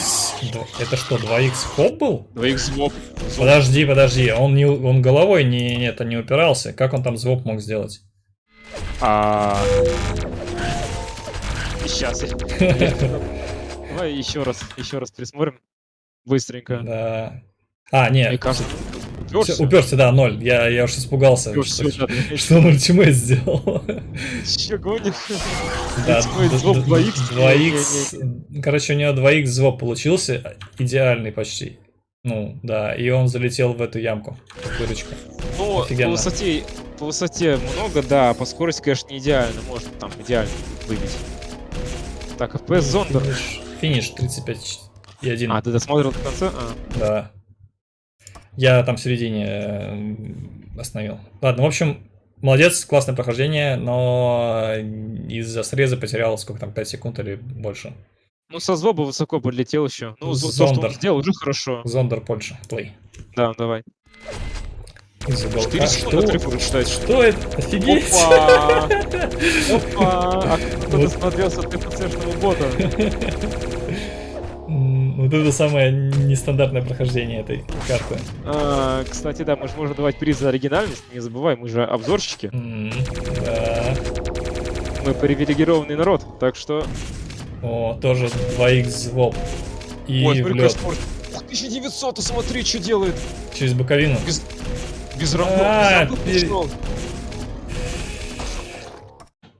дв- Это что, 2х хоп был? 2х звоп. Подожди, подожди, он, не, он головой не, это не упирался. Как он там звук мог сделать? А... Сейчас. Давай еще раз, еще раз присмотрим. Быстренько. Да. А, не, Мне кажется, уперся. уперся, да, ноль. Я, я уж испугался. Уперся, Что, да, что он ультимейт сделал? Че гонишь? Да, Твой д- звук д- 2х? 2х. Короче, у него 2х звук получился, идеальный почти. Ну, да, и он залетел в эту ямку. Дырочку. Ну, по Офигенно. высоте, по высоте много, да, по скорости, конечно, не идеально. Может там идеально выбить. Так, FPS Зондер. Финиш, финиш 35 и 1. А, ты досмотрел до конца? А. Да. Я там в середине э, остановил. Ладно, в общем, молодец, классное прохождение, но из-за среза потерял сколько там, 5 секунд или больше. Ну, со злоба высоко подлетел еще. Ну, зо- то, что он Зондер. сделал, уже хорошо. Зондер Польша, плей. Да, давай. Из уголка. 4 секунды Что? считать. Что это? Офигеть! Опа! Опа! А кто Вот. досмотрелся от ТПЦшного бота? Вот это самое нестандартное прохождение этой карты. А, Кстати, да, мы же можем давать приз за оригинальность. Не забывай, мы же обзорщики. М, Да. Мы привилегированный народ. Так что... О, тоже 2х звоп. И Ой, в смотри, лед. какой спорт. 1900, а смотри, что делает. Через боковину. Без, без рампов. А, без пере- пошел.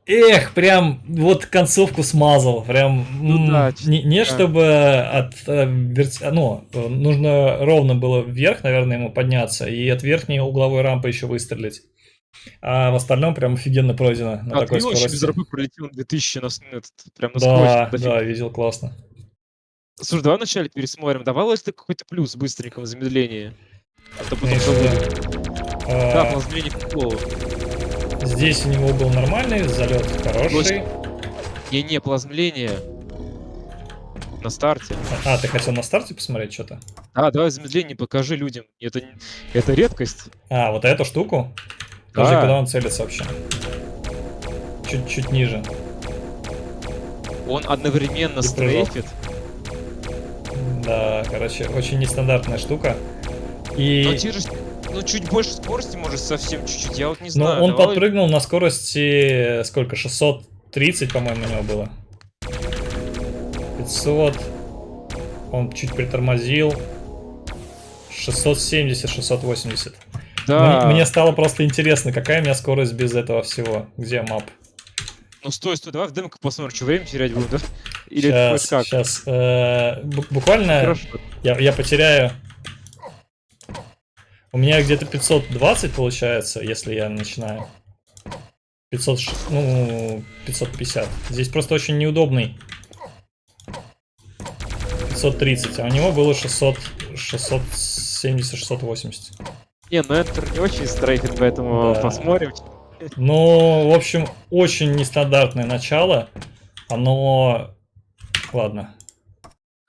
Эх, прям вот концовку смазал, прям Ну да, не, не да. чтобы от э, верти- ну э, нужно ровно было вверх, наверное, ему подняться и от верхней угловой рампы еще выстрелить, а в остальном прям офигенно пройдено на А такой ты вообще без скорости. рампы пролетел на 2000 на, этот, прям на Да, скорости. да, видел классно. Слушай, давай вначале пересмотрим. Давалось ли какой-то плюс быстренько в замедлении? А то потом забудем. Да, А, замедлению футбола. Здесь у него был нормальный залет, хороший. Не-не, плазмление. На старте. А, ты хотел на старте посмотреть что-то? А, давай замедление покажи людям. Это, не- это редкость. А, вот эту штуку? Подожди, Да. куда он целится вообще? Чуть-чуть ниже. Он одновременно И стрейфит. Да, короче, очень нестандартная штука. И... Но ну, чуть больше скорости, может, совсем чуть-чуть. Я вот не Но знаю. он давай- подпрыгнул на скорости, э, сколько, 630, по-моему, у него было. 500. Он чуть притормозил. 670, 680. Да. Мне, мне стало просто интересно, какая у меня скорость без этого всего. Где мап? Ну, стой, стой, давай в демку посмотрим, что время терять будем, да? Или сейчас, как? сейчас. э, бу- буквально Хорошо. я, я потеряю... У меня где-то 520 получается, если я начинаю. 500, ш- ну, 550. Здесь просто очень неудобный. 530, а у него было 600, 670, 680. Не, ну это не очень стрейфит, поэтому Да. посмотрим. Ну, в общем, очень нестандартное начало. Оно... Ладно.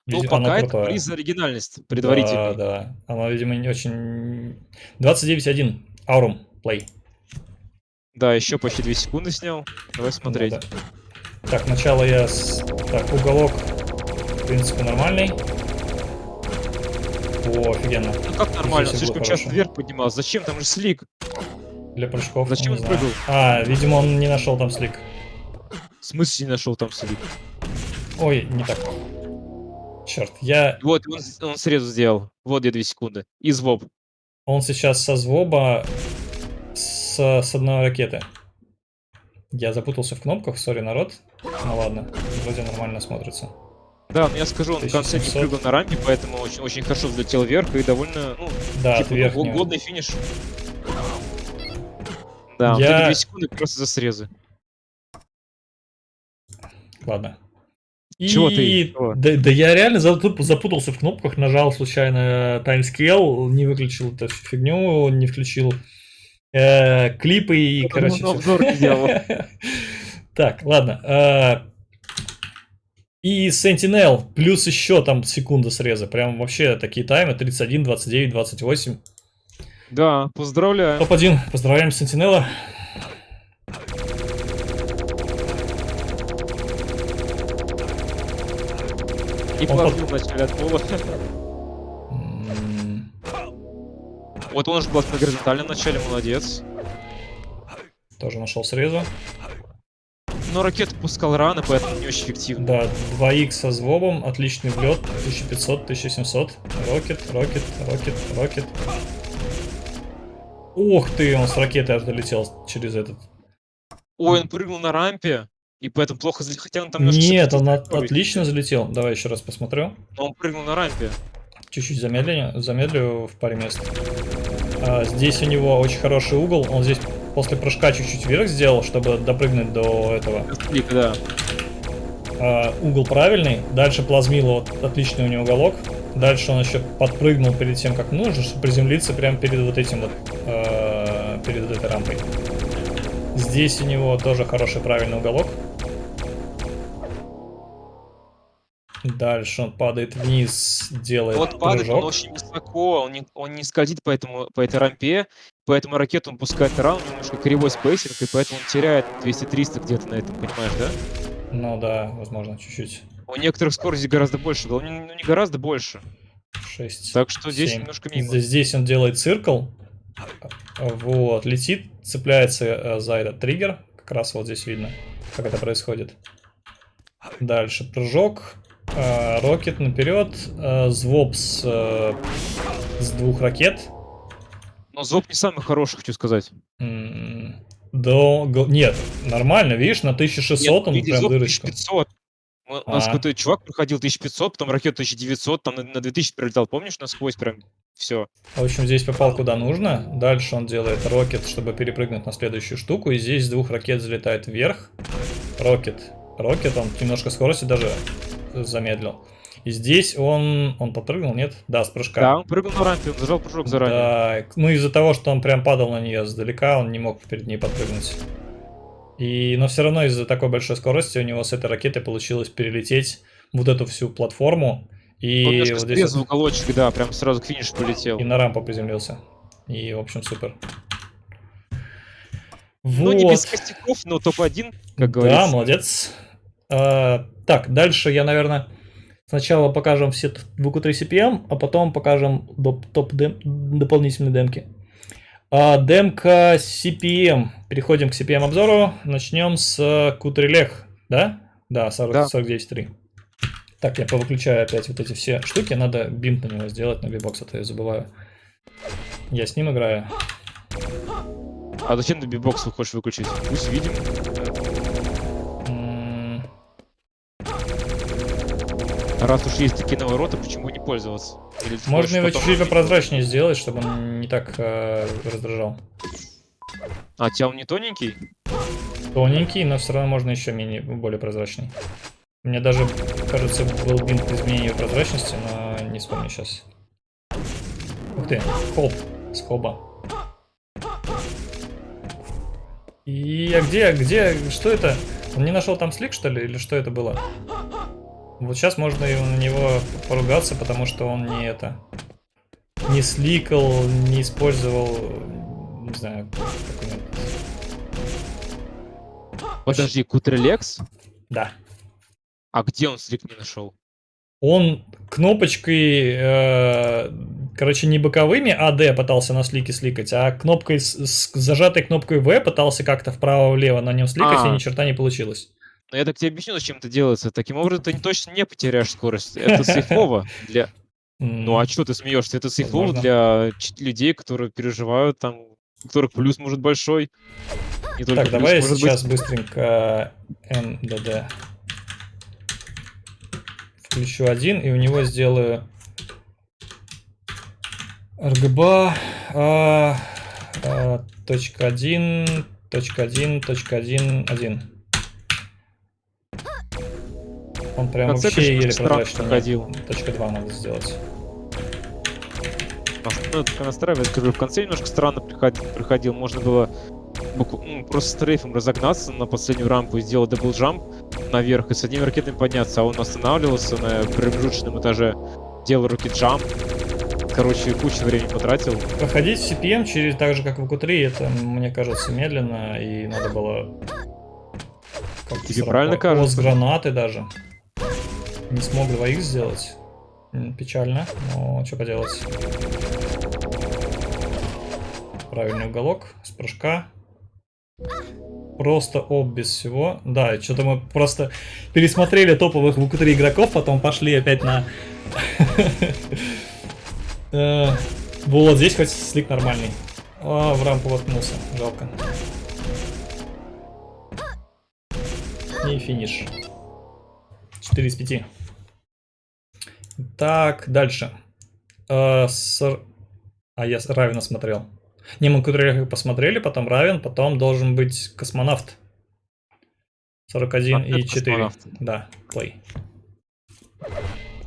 Ну, Видимо, пока это приз за оригинальность предварительный. Да, да. Оно, видимо, не очень... 29.1. Аурум. Плей. Да, еще почти 2 секунды снял. Давай смотреть. Да, да. Так, начало я... С... Так, уголок, в принципе, нормальный. О, офигенно. Ну как нормально, Здесь слишком часто хорошо. вверх поднимался. Зачем? Там же слик. Для прыжков. Зачем не он знаю. прыгал? А, видимо, он не нашел там слик. В смысле не нашел там слик? Ой, не так. Черт, я... Вот, он, он срезу сделал. Вот где 2 секунды. И звоб. Он сейчас со звоба с, с одной ракеты. Я запутался в кнопках, сори, народ. Ну ладно, вроде нормально смотрится. Да, но я скажу, он в конце не 1700. прыгал на рампе, поэтому очень, очень хорошо взлетел вверх и довольно, ну, Да, типа, годный финиш. Да, Я- вот эти 2 секунды просто за срезы. Ладно. И... Чего ты? Чего? Да, да я реально запут- запутался в кнопках, нажал случайно таймскейл, не выключил эту фигню, не включил э, клипы и, Потому короче... обзор делал. Так, ладно. э, И Sentinel, плюс еще там секунда среза. Прям вообще такие таймы 31, 29, 28. Да, поздравляю. Топ-1. Поздравляем Сентинела. И он плавнул вначале от пола. Вот он же был на горизонтальном начале, молодец. Тоже нашел срезу. Но ракету пускал рано, поэтому не очень эффективно. Да, 2х со звобом, отличный влет, 1500, 1700. Рокет, рокет, рокет, рокет. Ух ты, он с ракеты аж долетел через этот. Ой, он прыгнул на рампе, и поэтому плохо залетел. Хотя он там немножко Нет, он от- отлично залетел. Давай еще раз посмотрю. Но он прыгнул на рампе. Чуть-чуть замедлю, замедлю в паре мест. А, здесь у него очень хороший угол. Он здесь после прыжка чуть-чуть вверх сделал, чтобы допрыгнуть до этого. Клик, да. А, угол правильный. Дальше плазмило, вот отличный у него уголок. Дальше он еще подпрыгнул перед тем, как нужно, чтобы приземлиться прямо перед вот этим вот, э, перед вот этой рампой. Здесь у него тоже хороший правильный уголок. Дальше он падает вниз, делает Вот падает он прыжок. очень высоко, он не, он не скользит по, этому, по этой рампе, поэтому ракету он пускает рано, немножко кривой spacing, и поэтому он теряет 200-300 где-то на этом, понимаешь, да? Ну да, возможно, чуть-чуть. У некоторых скорости гораздо больше, было, ну не гораздо больше. 6. Так что здесь немножко мимо. Здесь он делает циркл. Вот, летит, цепляется э, за этот триггер. Как раз вот здесь видно, как это происходит. Дальше прыжок. Э, Рокет наперед. э, Звоп с, э, с двух ракет. Но Зоб не самый хороший, хочу сказать. До... го- Нет, нормально, видишь, на 1600 он видишь, прям Зоб дырочку. 1500. У у нас А. какой-то чувак проходил 1500, потом ракету 1900, там на, на 2000 прилетал, помнишь, насквозь прям все. В общем, здесь попал куда нужно. Дальше он делает рокет, чтобы перепрыгнуть на следующую штуку. И здесь с двух ракет залетает вверх. Рокет. Рокет, он немножко скорости даже замедлил. И здесь он... Он подпрыгнул, нет? Да, с прыжка. Да, он прыгнул рампе, он зажал прыжок заранее. Да, ну из-за того, что он прям падал на нее сдалека, он не мог перед ней подпрыгнуть. И, но все равно из-за такой большой скорости у него с этой ракеты получилось перелететь вот эту всю платформу. И он вот здесь вот- уголочек, да, прям сразу к финишу полетел. и на рампу приземлился. И, в общем, супер. Ну, не Вот. без костяков, но топ-1, как Да, говорится. молодец. А, так, дальше я, наверное, сначала покажем все т- VQ3 CPM, а потом покажем доп- топ дем- дополнительные демки. А, демка CPM. Переходим к CPM обзору. Начнем с Кутрилех, да? Да, 40, Да. 49.3. Так, я повыключаю опять вот эти все штуки. Надо бинт на него сделать, на бибокс, а то я забываю. Я с ним играю. А зачем ты бибокс хочешь выключить? Пусть видим. Раз уж есть такие навороты, почему не пользоваться? Или Можно его чуть-чуть попрозрачнее сделать, чтобы он не так э, раздражал. А, тебя он не тоненький? Тоненький, но все равно можно еще менее, более прозрачный. Меня даже, кажется, был бинт изменения прозрачности, но не вспомню сейчас. Ух ты, хоп, с хоба. И а где, где, что это? Он не нашел там слик, что ли, или что это было? Вот сейчас можно и на него поругаться, потому что он не это... Не сликал, не использовал, не знаю. Подожди, Кутрелекс? Да. А где он слик не нашел? Он кнопочкой, э, короче, не боковыми AD пытался на слике сликать, а кнопкой с, с зажатой кнопкой V пытался как-то вправо-влево на нем сликать, А. и ни черта не получилось. Ну, я так тебе объясню, зачем это делается. Таким образом, ты точно не потеряешь скорость. Это сейфово для... Ну, а что ты смеешься? Это сейфово для людей, которые переживают, там, у которых плюс может большой. Не Так, плюс, давай может сейчас быть. быстренько MDD включу один, и у него сделаю RGB а, а, точка один, точка один, точка один, один. Он прям конце, вообще еле проходил. Нет, Точка 2 надо сделать. А, Ну, настраивает, скажу, в конце немножко странно приходил, приходил. Можно было ну, просто стрейфом разогнаться на последнюю рампу и сделать double jump наверх и с одними ракетами подняться, а он останавливался на промежуточном этаже, делал rocket jump. Короче, кучу времени потратил. Проходить CPM через так же, как в Q3, это, мне кажется, медленно, и надо было... Тебе правильно кажется? С гранаты даже. Не смог 2х сделать. Печально, но что поделать. Правильный уголок с прыжка. Просто об без всего. Да, что-то мы просто пересмотрели топовых 3 игроков, потом пошли опять на... Э, Вот здесь хоть слик нормальный. А, в рампу воткнулся. Жалко. и финиш. 4 из 5. Так, дальше. Э, с- А, я Равина смотрел. Не, мы Кудрявых посмотрели, потом Равен, потом должен быть космонавт. 41 и Опять 4. космонавт. Да, плей.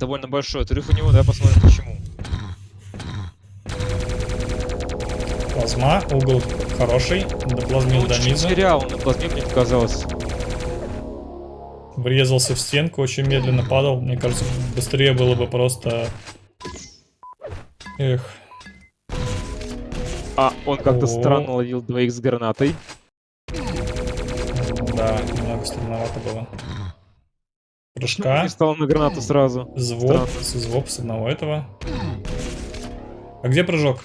Довольно большой отрыв у него, да, посмотрим почему. Плазма, угол хороший, доплазмил Ну, до низа. терял, на плазме мне показалось. Врезался в стенку, очень медленно падал. Мне кажется, быстрее было бы просто... Эх, А, он как-то странно ловил двоих с гранатой. да, немного странновато было. Прыжка, стал на гранату сразу. звук, звук с одного этого. А где прыжок?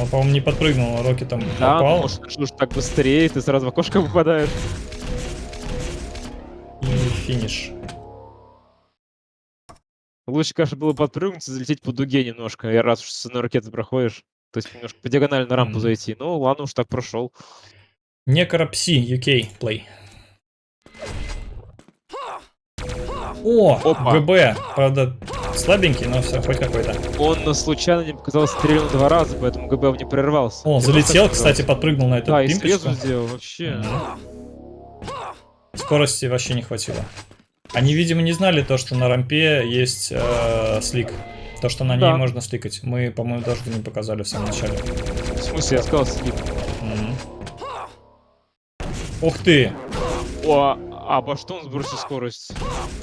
Он, по-моему, не подпрыгнул, Рокки там Да, ну, попал. что ж так быстрее, ты сразу в окошко попадаешь. И финиш. Лучше, конечно, было подпрыгнуть и залететь по дуге немножко, и раз уж с одной ракеты проходишь. То есть немножко по диагонали на рампу зайти. Ну, ладно уж так прошел. Некропси, UK, play. О, Опа. ГБ. Правда, слабенький, но все, хоть какой-то. Он случайно не показалось стрельнул два раза, поэтому ГБ не прерывался. О, залетел, кстати, подпрыгнул на эту Да, и пимпочку. срезу сделал вообще. Мгм. Скорости вообще не хватило. Они, видимо, не знали то, что на рампе есть э, слик. То, что на ней Да. можно сликать. Мы, по-моему, даже не показали в самом начале. В смысле, я сказал. Мгм. Ух ты! О, а обо что он сбросил скорость?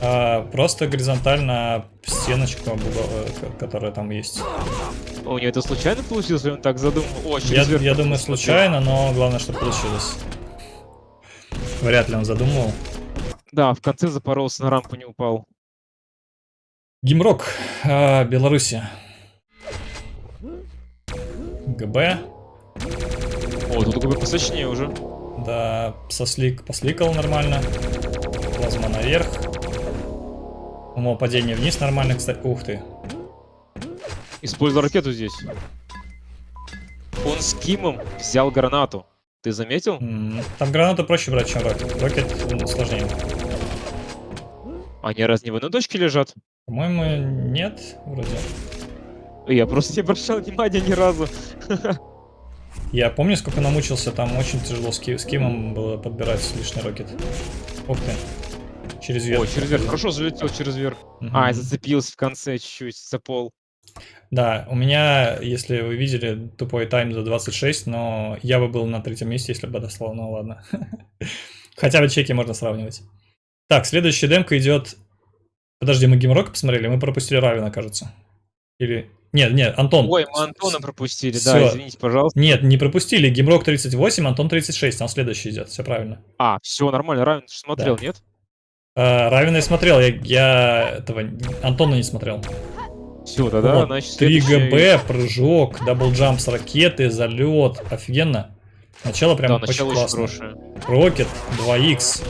А, просто горизонтально стеночку, угол, э, ко- которая там есть. У него это случайно получилось, или он так задумал? О, через Я, я думаю, случайно, но главное, что получилось. Вряд ли он задумывал. Да, в конце запоролся, на рампу не упал. Гимрок, а, Беларуси. ГБ. О, тут ГБ посочнее уже. Да, сослик посликал нормально. Плазма наверх. Умол падение вниз нормально, кстати. Ух ты. Использовал ракету здесь. Он с Кимом взял гранату. Ты заметил? Там гранату проще брать, чем рокет. Рокет м, сложнее. Они раз не в одной точке лежат? По-моему, нет, вроде. Я просто не обращал внимания ни разу. Я помню, сколько намучился, там очень тяжело с, ки- с Кимом было подбирать лишний рокет. Ух ты. Через верх. О, через верх. Хорошо залетел через верх. Мгм. А, зацепился в конце чуть-чуть за пол. Да, у меня, если вы видели, тупой тайм за 26, но я бы был на третьем месте, если бы дослал, ну ладно. Хотя бы чеки можно сравнивать. Так, следующая демка идет... Подожди, мы Геймрок посмотрели, мы пропустили Равина, кажется. Или... Нет, нет, Антон. Ой, мы Антона пропустили, да, извините, пожалуйста. Нет, не пропустили. Геймрок 38, Антон 36, он следующий идет, все правильно. А, все нормально, ж смотрел, нет? А, Равина я смотрел, я, я этого Антона не смотрел. Все, тогда, Вот, значит, 3 следующий- GB, прыжок, double jump с ракеты, залет. Офигенно. Начало прям Да, очень начало очень классное. хорошее. Рокет, 2х.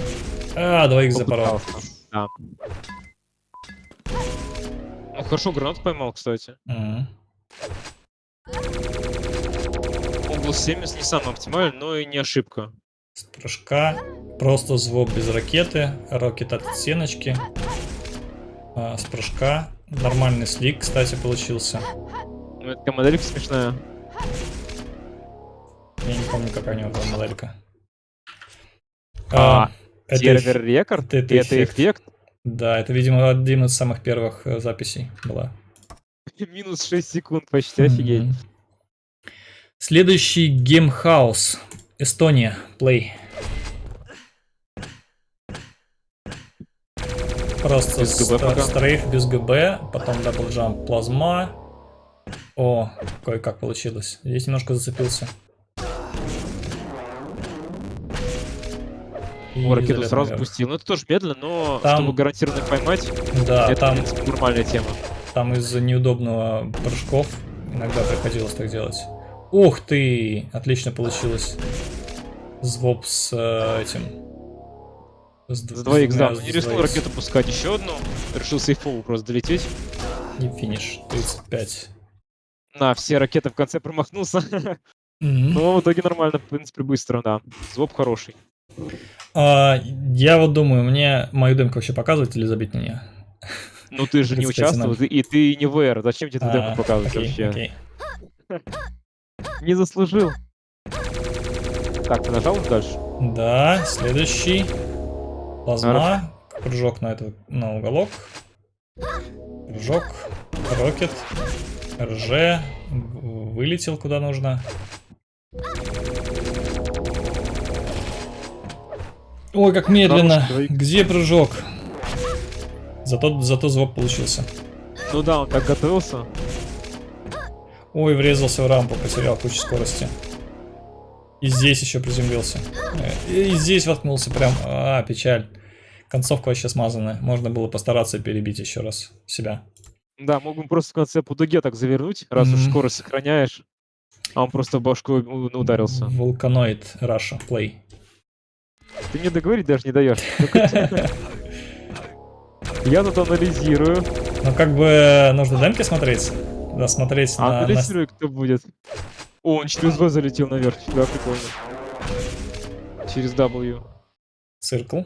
А, 2х запорол. Да. Ну, хорошо, гранату поймал, кстати. Угол 70 не самый оптимальный, но и не ошибка. С прыжка. Просто звук без ракеты. Рокет от стеночки. А, с прыжка. Нормальный слик, кстати, получился. Ну, это такая моделька смешная. Я не помню, какая у него была моделька. А, это Сервер эф- рекорд? это Это, эффект. эффект? Да, это, видимо, один из самых первых э, записей была. Минус 6 секунд почти, офигеть. Мгм. Следующий геймхаус. Эстония. Play. Просто Без GB пока. стрейф без GB, потом double jump плазма. О, кое-как получилось. Здесь немножко зацепился. И О, ракету сразу наверх. пустил. Ну, это тоже медленно, но Там- чтобы гарантированно поймать, Да, это, там, принципе, нормальная тема. там из-за неудобного прыжков иногда приходилось так делать. Ух ты! Отлично получилось. Звоп с э, этим. С д- За с 2 х двумя- да, с не рискнул 2х. ракету пускать еще одну. Решил сейфово просто долететь. И финиш. 35. На, все ракеты в конце промахнулся. Мгм. Но в итоге нормально, в принципе, быстро, да. Звук хороший. А, я вот думаю, мне мою демку вообще показывать или забить на нее? Ну ты же не 35 участвовал, и ты не ВР. Зачем тебе эту А, демку показывать окей, вообще? Не заслужил. Так, ты нажал дальше? Да, следующий. Плазма. Прыжок на этот, на уголок. Прыжок. Рокет. РЖ. Вылетел куда нужно. Ой, как медленно. Где прыжок? Зато, зато звук получился. Ну да, он так готовился. Ой, врезался в рампу, потерял кучу скорости. И здесь еще приземлился. И здесь воткнулся прям. А, печаль. Концовка вообще смазанная. Можно было постараться перебить еще раз себя. Да, мог бы просто в конце по дуге так завернуть, раз уж Мгм. скорость сохраняешь. А он просто в башку у- ударился. Вулканоид Раша Play. Ты мне договорить даже не даешь. Я тут анализирую. Ну, как бы нужно демки смотреть. Да, смотреть А на анализирую, кто будет. О, он через В залетел наверх. Да, прикольно. Через W. циркл.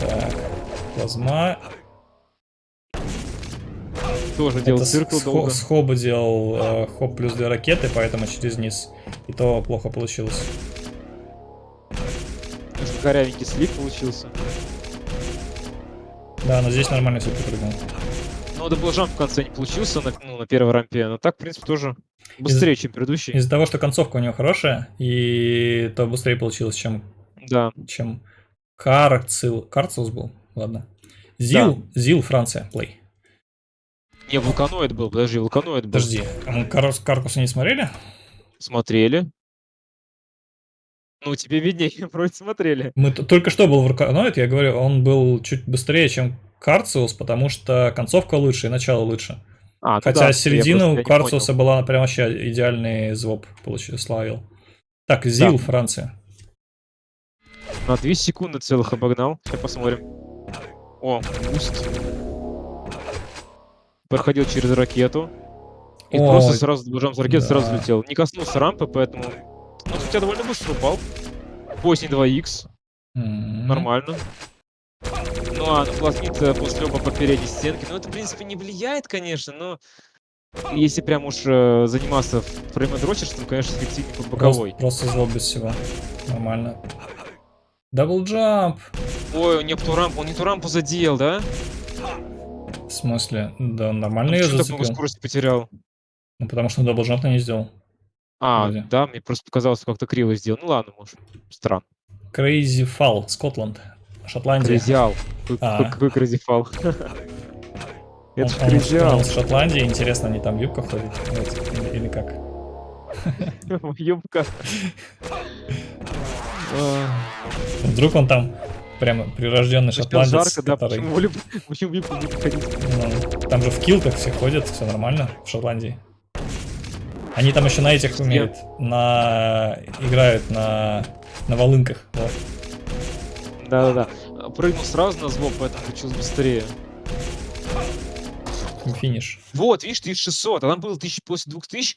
Так, плазма. Тоже делал Это циркл с, долго. с хоба делал э, хоп плюс две ракеты, поэтому через низ. И то плохо получилось. Корявенький слив получился. Да, но здесь нормально все припрыгнул. Но double jump в конце не получился ну, на первой рампе. Но так, в принципе, тоже быстрее, чем предыдущий. Из-за того, что концовка у него хорошая, и то быстрее получилось, чем, Да. чем Карцил. Карцилс был? Ладно. Зил, Зил, Франция, play. Не, вулканоид был, подожди, вулканоид был. Подожди, а мы Кар- Каркуса не смотрели? Смотрели. Ну, тебе виднее, вроде смотрели. Мы только что был Вулканоид, я говорю, он был чуть быстрее, чем Карциус, потому что концовка лучше и начало лучше. А, ну Хотя да, я середина у понял. была прям вообще идеальный звук получил, словил. Так, Зил, Да. Франция. На 2 секунды целых обогнал. Сейчас посмотрим. О, boost. Проходил через ракету. И Ой, просто сразу движем с ракеты, сразу да. летел. Не коснулся рампы, поэтому... Ну, хотя довольно быстро упал. Поздний 2х, М. нормально. Ну, а наклониться после оба по передней стенке, ну, это, в принципе, не влияет, конечно, но... Если прям уж э, заниматься фреймодрочерством, конечно, эффективнее по боковой. Просто, просто зло без всего. Нормально. Double jump. Ой, он не ту рампу, он не ту рампу задел, да? В смысле? Да, нормально почему много зацепил. скорости потерял? Ну, потому что double jump не сделал. А, Вроде. да, мне просто показалось, как-то криво сделал. Ну ладно, может. Странно. Crazy Fall, Scotland. Шотландия. Crazy Fall. А. Какой Crazy Fall? Он, Это он, Crazy Fall. он с Шотландии, интересно, они там ходят? Вот, Или, или как? Юбка. А, Вдруг он там прямо прирожденный шотландец, жарко, да, который... почему в люб- почему юбку не ходить? ну, там же в килтах все ходят, все нормально в Шотландии. Они там еще на этих умеют, на... играют на, на волынках. Вот. Да-да-да. Прыгнул сразу на звук, поэтому получилось быстрее. Финиш. Вот, видишь, 1600, а там было 1000, после 2000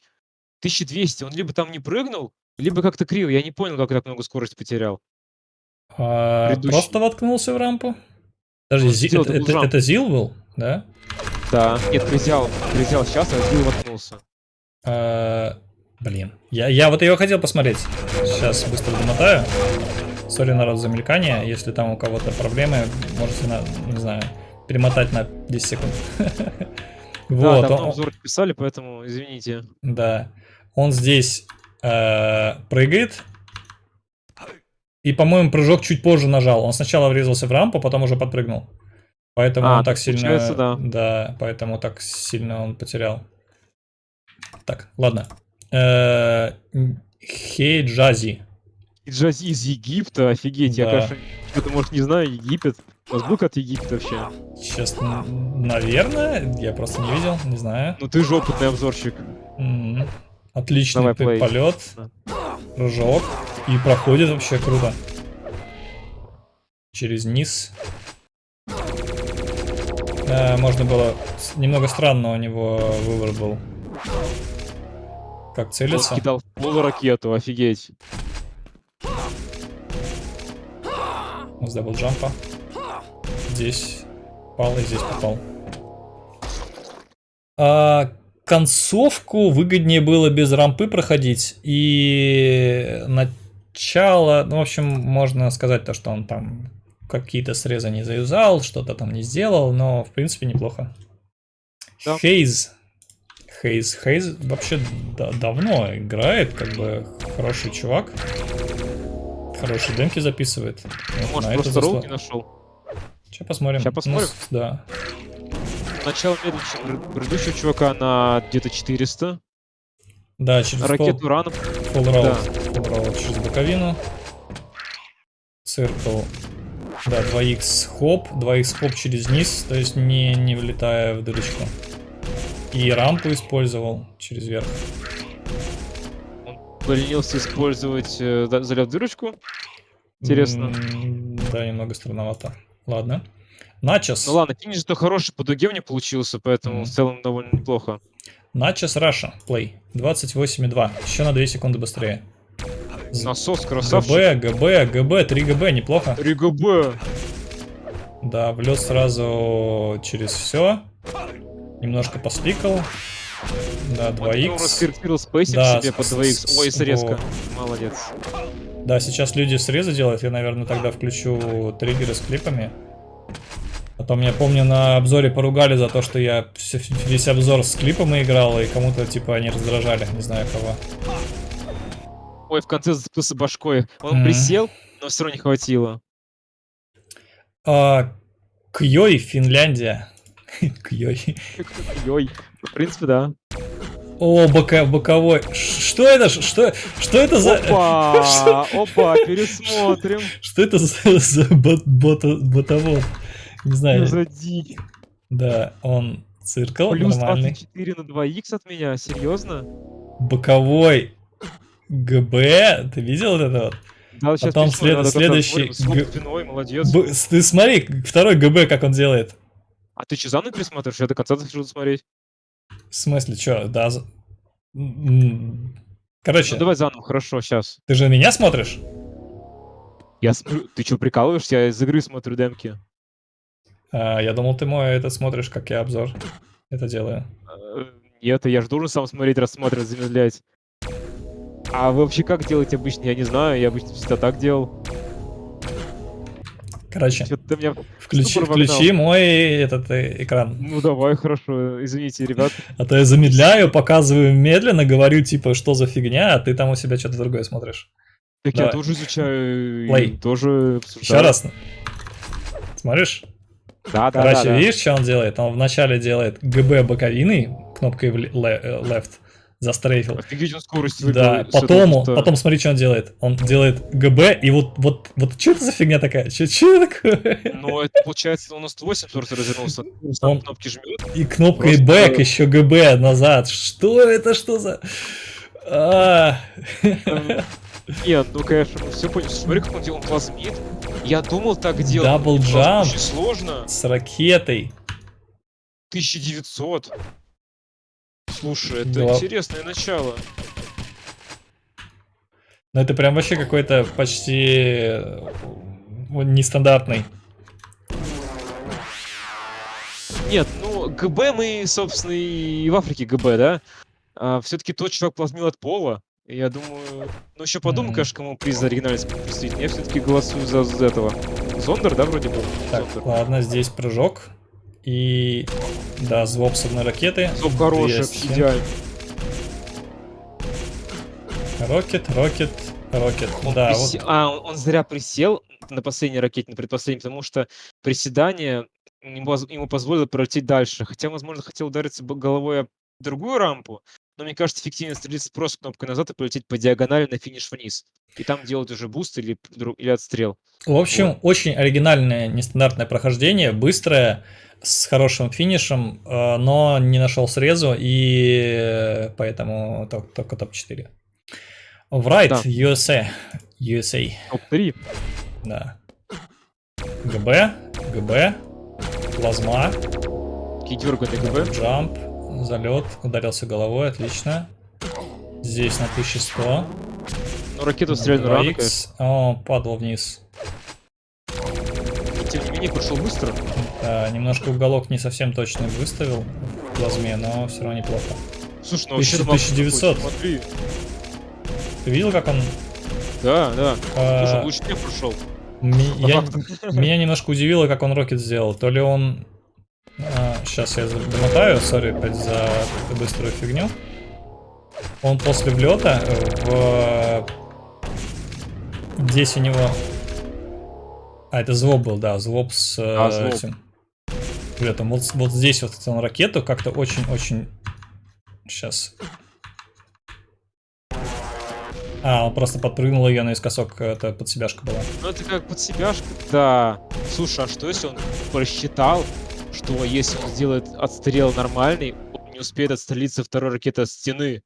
1200. Он либо там не прыгнул, либо как-то криво. Я не понял, как так много скорости потерял. А, Предыдущий. просто воткнулся в рампу? Подожди, Он Зи- сделал это, это- jump. это Зил был, да? Да, нет, кризял, кризял сейчас, а Зил воткнулся. А, блин, я, я вот ее хотел посмотреть. Сейчас быстро домотаю. Сори, народ, за мелькание. Если там у кого-то проблемы, можете, на, не знаю, перемотать на 10 секунд. Да, Вот, давно он- обзор писали, поэтому извините. да. Он здесь э, прыгает. И, по-моему, прыжок чуть позже нажал. Он сначала врезался в рампу, потом уже подпрыгнул. Поэтому А, он так сильно... да. Да, поэтому так сильно он потерял. Так, ладно. Э, Хей Джази. И Джази из Египта, офигеть, я, Да. конечно, что-то, может, не знаю, Египет. У был от Египта вообще? Честно, наверное, я просто не видел, не знаю. Ну ты же опытный обзорщик. М, Отличный Давай, полет, Да. прыжок. И проходит вообще круто. Через низ. Э, можно было... Немного странно у него выбор был. Как Он целиться. кидал в пол ракету, офигеть. С даблджампа. Здесь попал и здесь попал. А, концовку выгоднее было без рампы проходить. И начало, ну, в общем, можно сказать то, что он там какие-то срезы не заюзал, что-то там не сделал, но, в принципе, неплохо. Да. Хейз. Хейз. Хейз вообще да- давно играет, как бы хороший чувак. Хорошие демки записывает. Вот Может, на просто ролл заслу- не нашел. Сейчас посмотрим. Ща посмотрим. Ну, да. Начало медленнее, предыдущего чувака на где-то 400. Да, через Ракету ран. Full roll, Да. roll через боковину. Циркл. Да, 2х хоп, 2х хоп через низ, то есть не, не влетая в дырочку. И рампу использовал через верх. Поленился использовать э, залет дырочку. Интересно. Да, немного странновато. Ладно. Начос. Ну ладно, финиш-то хороший по дуге у меня получился, поэтому Мгм. в целом довольно неплохо. Начос Russia. Play. 28,2. Еще на 2 секунды быстрее. Начос, красавчик. ГБ, ГБ, ГБ, 3 ГБ, неплохо. 3 ГБ. Да, влет сразу через все. Немножко поспикал. Да, Он 2х. раскорректировал spacing Да, себе с- 2х. Ой, срезка. Молодец. Да, сейчас люди срезы делают. Я, наверное, тогда включу триггеры с клипами. Потом, я помню, на обзоре поругали за то, что я весь обзор с клипом играл, и кому-то, типа, они раздражали. Не знаю кого. Ой, в конце зацепился башкой. Он Мгм. присел, но все равно не хватило. А, Кьёй, Финляндия. Кьёй. Ой, в принципе, да. О, бока, боковой. Что это? Что, что это за... Опа, опа, пересмотрим. Что это за, за бот, бота- ботовод? Не знаю. Зади. Да, он циркл Плюс нормальный. 24 на 2х от меня, серьезно? Боковой ГБ. Ты видел это вот? Да, сейчас Потом след- следующий г- спиной, молодец. Б- ты смотри, второй ГБ, как он делает. А ты что, заново пересматриваешь? Я до конца хочу смотреть. В смысле, что? Да. Короче, Ну давай заново, хорошо, сейчас. ты же меня смотришь? Я смотрю, ты что, прикалываешься? Я из игры смотрю демки. А, я думал, ты мой этот смотришь, как я обзор это делаю. Э, Нет, я же должен сам смотреть, рассматривать, замедлять. А вы вообще как делаете обычно? Я не знаю, я обычно всегда так делал. Короче, ты меня... включи, включи мой этот э, экран. Ну давай, хорошо, извините, ребят. А то я замедляю, показываю медленно, говорю, типа, что за фигня, а ты там у себя что-то другое смотришь. Так Давай. я тоже изучаю, Play. тоже Еще обсуждаю. раз. Смотришь? Да, да, Короче, да, да. видишь, что он делает? Он вначале делает ГБ боковины, кнопкой ле- э, left, застрейфил. Офигеть, он скорость Да, потом, куста. потом смотри, что он делает. Он делает ГБ, и вот, вот, вот, что это за фигня такая? Что это такое? Ну, это получается, он на 180 развернулся. Он- кнопки жмет. И кнопкой Просто- back еще ГБ назад. Что это, что за... А, Нет, ну, конечно, мы все поняли. Смотри, как он делал, он плазмит. Я думал так делать. Double jump. Очень сложно. С ракетой. 1900. Слушай, это Голов- интересное начало. Ну это прям вообще какой-то почти э, нестандартный. Нет, ну, ГБ мы, собственно, и в Африке ГБ, да? все-таки тот чувак плазмил от пола. Я думаю... Ну, еще подумай, Мгм. конечно, кому приз за оригинальность представить. Я все-таки голосую за, за этого. Зондер, да, вроде был? Так, Зондер. ладно, здесь прыжок. И... Да, звук с одной ракеты. Стоп, хороший, идеально. Рокет, рокет, рокет. Он Да, присе- вот. А, он, он зря присел на последней ракете, на предпоследней, потому что приседание ему, позволило пролететь дальше. Хотя, возможно, хотел удариться головой об другую рампу, но мне кажется, эффективнее стрелять просто кнопкой назад и полететь по диагонали на финиш вниз. И там делать уже буст или, или отстрел. В общем, очень оригинальное, нестандартное прохождение, быстрое, с хорошим финишем, э, но не нашел срезу, и поэтому тол- только топ-4. Врайт, Да. USA. USA, Топ-3. да. ГБ, ГБ, плазма, Кидерганный ГБ. джамп, залет, ударился головой, отлично. Здесь на 1100. Ну, ракету стреляли рано, 2х. конечно. О, падал вниз. тем не менее, прошел быстро. Да, немножко уголок не совсем точно выставил в плазме, но все равно неплохо. Слушай, ну Тысяча- вообще 1900. Смотри. Ты видел, как он... Да, да. а, Слушай, лучше не прошел. Меня немножко удивило, как он рокет сделал. То ли он... сейчас я домотаю, сори опять за быструю фигню. Он после влета в... Здесь у него... А, это звоб был, да, звоб с э, А, звоб. этим влетом. Вот, вот здесь вот он ракету как-то очень-очень... Сейчас. А, он просто подпрыгнул ее наискосок, это под себяшка была. Ну это как под себяшка, да. Слушай, а что если он просчитал, что если он сделает отстрел нормальный, он не успеет отстрелиться второй ракетой от стены?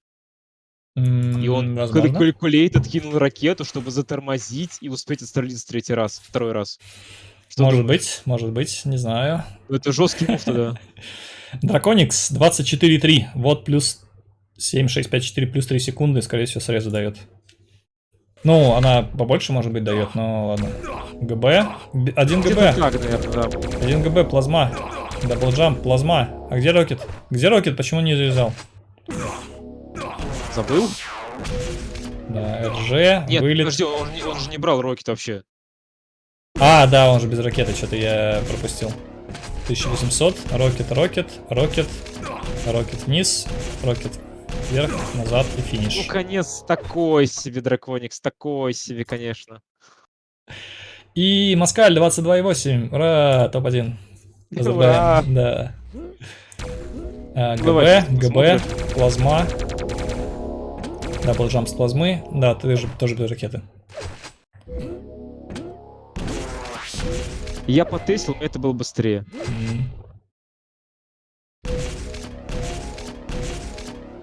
И он возможно. калькулейт откинул ракету, чтобы затормозить и успеть отстрелиться третий раз, второй раз. Что Может думаешь? быть, может быть, не знаю. Ну, Это жесткий мув тогда. Драконикс 24.3. Вот плюс 7, 6, 5, 4 плюс 3 секунды, скорее всего, срезу дает. Ну, она побольше, может быть, дает, но ладно. ГБ. Один ГБ. да. Один ГБ, плазма. Double jump, плазма. А где rocket? Где rocket? Почему не завязал? Забыл? Да, РЖ, Нет, вылет. подожди, он, он же не брал rocket вообще. А, да, он же без ракеты, что-то я пропустил. 1800, rocket, rocket, rocket, rocket вниз, rocket вверх, назад и Ну, финиш. конец такой себе, Драконикс, такой себе, конечно. И Москаль 22.8, ура, топ-1. Ура! Поздравляем, да. А, Давай, ГБ, ГБ, плазма. Double jump с плазмы. Да, ты же тоже без ракеты. Я потестил, это было быстрее. М.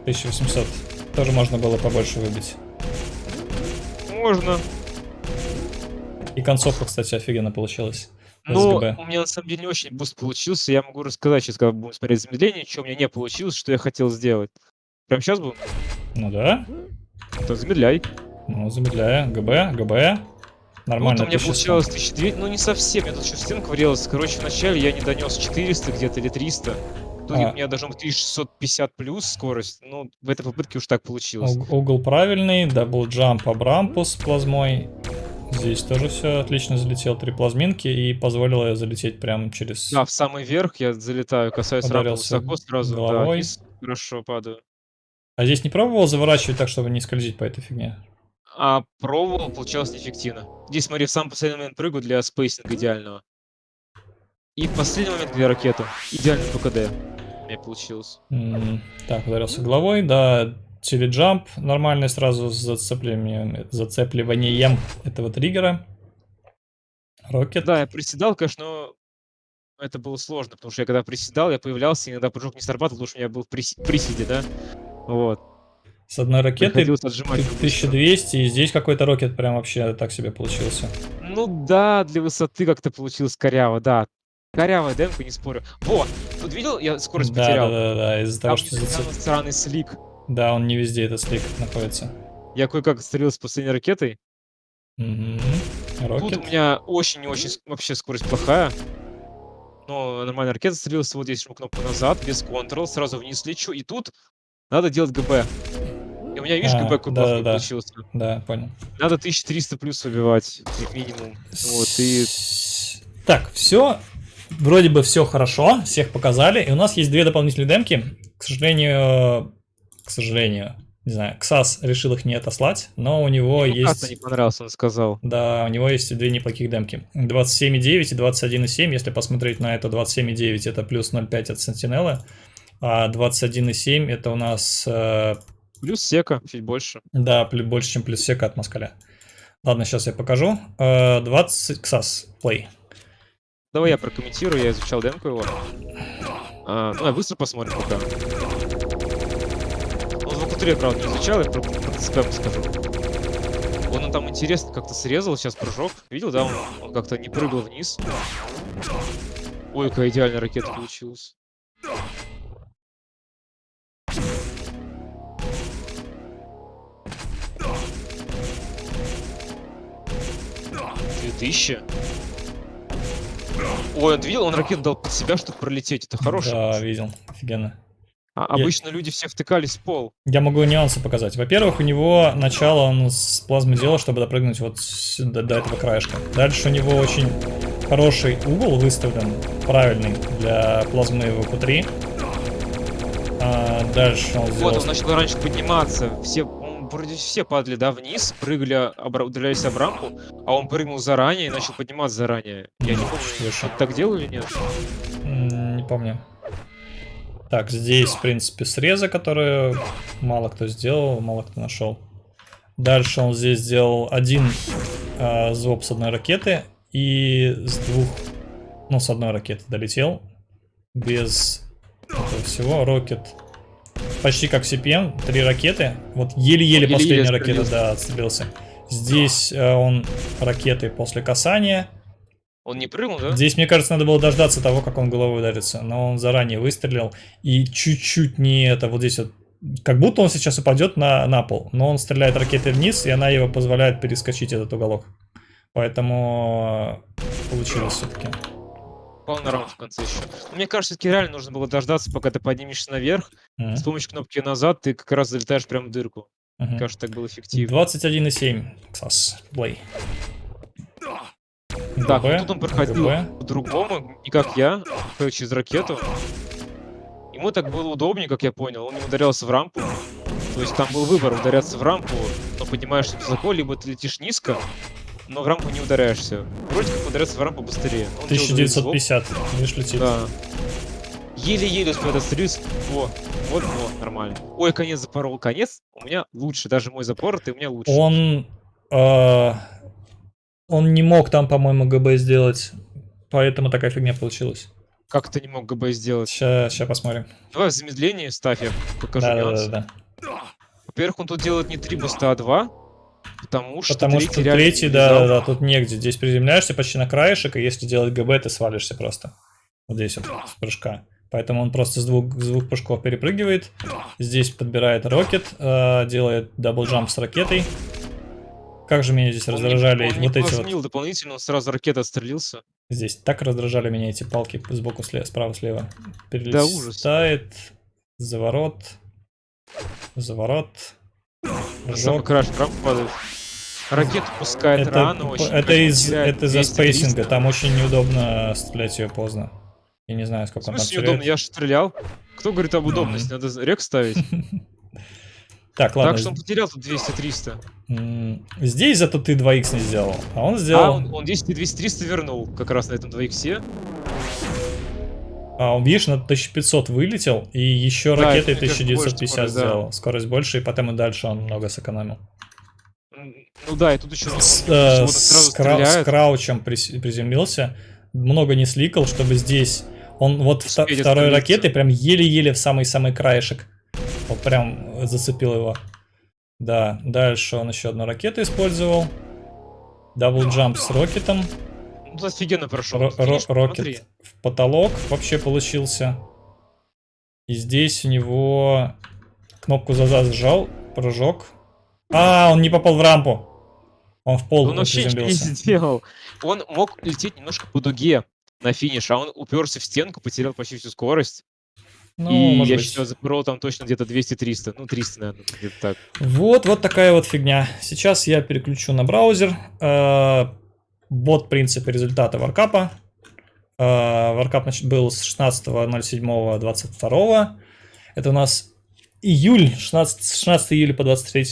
1800. Тоже можно было побольше выбить. Можно. И концовка, кстати, офигенно получилась. СГБ. у меня на самом деле не очень boost получился. Я могу рассказать сейчас, когда будем смотреть замедление, что у меня не получилось, что я хотел сделать. Прям сейчас будем? Ну да. То замедляй. Ну, замедляя. ГБ, ГБ. Нормально. вот у меня 1100. получалось 1200, ну не совсем, я тут еще стенка врезалась. Короче, вначале я не донес 400 где-то или 300. В итоге А. у меня должно быть 1650 плюс скорость. Ну, в этой попытке уж так получилось. Уг- Угол правильный, double jump об рампу с плазмой. Здесь тоже все отлично залетел. Три плазминки и позволило залететь прям через... Да, в самый верх я залетаю, касаюсь рампы высоко, сразу, да, головой. вниз хорошо падаю. А здесь не пробовал заворачивать так, чтобы не скользить по этой фигне? А пробовал, получалось неэффективно. Здесь, смотри, в самый последний момент прыгаю для spacing а идеального. И в последний момент две ракеты. Идеальный ПКД. У меня получилось. М, Так, ударился головой, да, теледжамп нормальный сразу с зацеплением, зацепливанием этого триггера. Рокет. Да, я приседал, конечно, но это было сложно, потому что я когда приседал, я появлялся, иногда прыжок не срабатывал, потому что у меня был в приси- приседе, да? Вот. С одной ракеты отжимать. ты- быстро. 1200, и здесь какой-то рокет прям вообще так себе получился. Ну да, для высоты как-то получилось коряво, да. Корявая демка, не спорю. Во! Тут видел, я скорость да, потерял. да, да, да, из-за того, что там странный слик. Да, он не везде этот слик находится. Я кое-как стрелил с последней ракетой. Мгм. Тут у меня очень-очень вообще скорость плохая. Но нормально ракета стрелялась, вот здесь кнопку назад, без контрол, сразу вниз лечу, и тут надо делать ГБ. И у меня, видишь, А, ГБ какой да, плохой да. получился. Да, понял. Надо 1300 плюс выбивать, минимум. Вот, и Так, все. Вроде бы все хорошо, всех показали. И у нас есть две дополнительные демки. К сожалению, к сожалению, не знаю, Ксас решил их не отослать, но у него ему есть... не понравился, он сказал. Да, у него есть две неплохих демки. 27,9 и 21,7. Если посмотреть на это, 27,9 это плюс 0,5 от Сентинелы. А 21,7 это у нас, э, Плюс сека, чуть больше. да, плю- больше, чем плюс сека от Москаля. Ладно, сейчас я покажу. Э, 20 Ксас, play. Давай я прокомментирую, я изучал демку его. А, ну, я быстро посмотрим пока. Акутуре, правда, не изучал, я про, про ТСП скажу. Он, там интересно как-то срезал сейчас прыжок. Видел, да? Он, он как-то не прыгал вниз. Ой, какая идеальная ракета получилась. Две тысячи? Ой, он видел, он ракету дал под себя, чтобы пролететь. Это хороший. Да, видел. Офигенно. А обычно люди все втыкались в пол. Я могу нюансы показать. Во-первых, у него начало он с плазмы делал, чтобы допрыгнуть вот сюда, до этого краешка. Дальше у него очень хороший угол выставлен, правильный, для плазмы ВК-3. А дальше он сделал... Вот, он начал раньше подниматься. Все, вроде все падали, да, вниз, прыгали, обра... удалялись об рампу, а он прыгнул заранее и начал подниматься заранее. Я не помню, Слушай. так делал или нет? Не помню. Так, здесь, в принципе, срезы, которые мало кто сделал, мало кто нашел. Дальше он здесь сделал один э, звук с одной ракеты и с двух, ну, с одной ракеты долетел. Без этого всего. Рокет почти как CPM, три ракеты. Вот еле-еле Еле-еле последняя ракета, отстрелился. да, отстрелился. Здесь э, он ракеты после касания. Он не прыгнул, да? Здесь, мне кажется, надо было дождаться того, как он головой ударится. Но он заранее выстрелил. И чуть-чуть не это, вот здесь вот. Как будто он сейчас упадет на, на пол. Но он стреляет ракетой вниз, и она его позволяет перескочить этот уголок. Поэтому э, получилось все-таки. На раму в конце еще. Но мне кажется, все-таки реально нужно было дождаться, пока ты поднимешься наверх. С помощью кнопки назад ты как раз залетаешь прямо в дырку. Мне кажется, так было эффективно. 21,7. Ксас. Плей. Так, ГБ, тут он проходил по-другому, не как я, через ракету. Ему так было удобнее, как я понял. Он не ударялся в рампу. То есть там был выбор ударяться в рампу, но поднимаешься высоко, либо ты летишь низко, но в рампу не ударяешься. Вроде как ударяться в рампу быстрее. Он делал звук, 1950. Видишь, летит. Да. Еле-еле успел отстрелиться. Во, вот, вот, нормально. Ой, конец запорол. Конец у меня лучше. Даже мой запор, ты у меня лучше. Он... э, он не мог там, по-моему, ГБ сделать. Поэтому такая фигня получилась. Как ты не мог ГБ сделать? Сейчас, посмотрим. Давай в замедлении ставь, я покажу Да, да, нюансы. да, да. Во-первых, он тут делает не 3 буста, а 2. Потому что Потому третий что третий, да, да, да, тут негде. Здесь приземляешься почти на краешек, и если делать ГБ, ты свалишься просто. Вот здесь вот, с прыжка. Поэтому он просто с двух, с двух прыжков перепрыгивает. Здесь подбирает rocket, э, делает double jump с ракетой. Как же меня здесь Он не- раздражали он не вот эти вот... дополнительно, он сразу ракета отстрелился. Здесь так раздражали меня эти палки сбоку, слева, справа, слева. Да, ужас. Перелетает, заворот, заворот, прыжок. crouch прям падает. Ракету пускает Это, рано очень. это, из, это из-за 200, spacing а, 300. там очень неудобно стрелять ее поздно. Я не знаю, сколько он там неудобно? Я же стрелял. Кто говорит об удобности? Надо рек ставить. Так, ладно. Так что он потерял тут 200-300. м, Здесь зато ты 2х не сделал, а он А, сделал... он, он 10 и 200-300 вернул как раз на этом 2 иксе. А, он, видишь, на 1500 вылетел, и еще Да, ракетой это, мне кажется, больше 1950 скорость, да. сделал. Скорость больше, и потом и дальше он много сэкономил. Ну да, и тут еще С, э, с кра- с crouch ем приземлился, много не сликал, чтобы здесь... Он вот вта- второй ракетой прям еле-еле в самый-самый краешек. Прям зацепил его. Да, дальше он еще одну ракету использовал. Double jump с rocket ом. Ну, офигенно прошел. Ро- ро- rocket в потолок вообще получился. И здесь у него кнопку за зажал, прыжок. А, он не попал в рампу. Он в пол Он вообще не сделал. Он мог лететь немножко по дуге на финиш, а он уперся в стенку, потерял почти всю скорость. Ну, и может я быть. считаю, запорол там точно где-то 200-300. Ну, 300, наверное, где-то так. Вот, вот такая вот фигня. Сейчас я переключу на браузер. Э, Бот принципы результата варкапа. Э, Варкап значит, был с 16.07.22. Это у нас июль, 16, с 16 июля по 23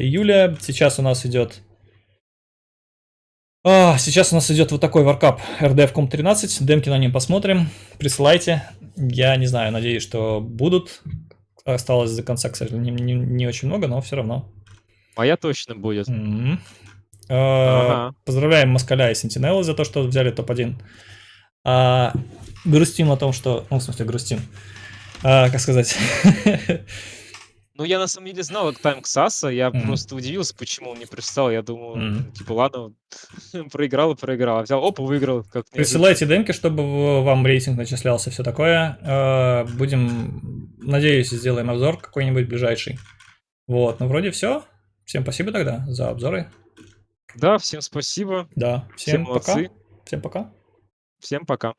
июля. Сейчас у нас идет... А, сейчас у нас идет вот такой варкап RDF.com 13. Демки на нем посмотрим. Присылайте. Я не знаю, надеюсь, что будут. Осталось до конца, кстати, не, не- не очень много, но все равно. Моя точно будет. Э, Ага. Поздравляем Москаля и Сентинеллы за то, что взяли топ-1. А, грустим о том, что... Ну, в смысле, грустим. А, как сказать? Ну, я на самом деле знал тайм Ксаса, я Мгм. просто удивился, почему он не пристал. Я думал, Мгм. ну, типа, ладно, проиграл и проиграл. А Взял, опа, выиграл. Как. Присылайте демки, чтобы вам рейтинг начислялся, все такое. Э, Будем, надеюсь, сделаем обзор какой-нибудь ближайший. Вот, ну вроде все. Всем спасибо тогда за обзоры. Да, всем спасибо. Да, Всем всем пока. молодцы. Всем пока. Всем пока.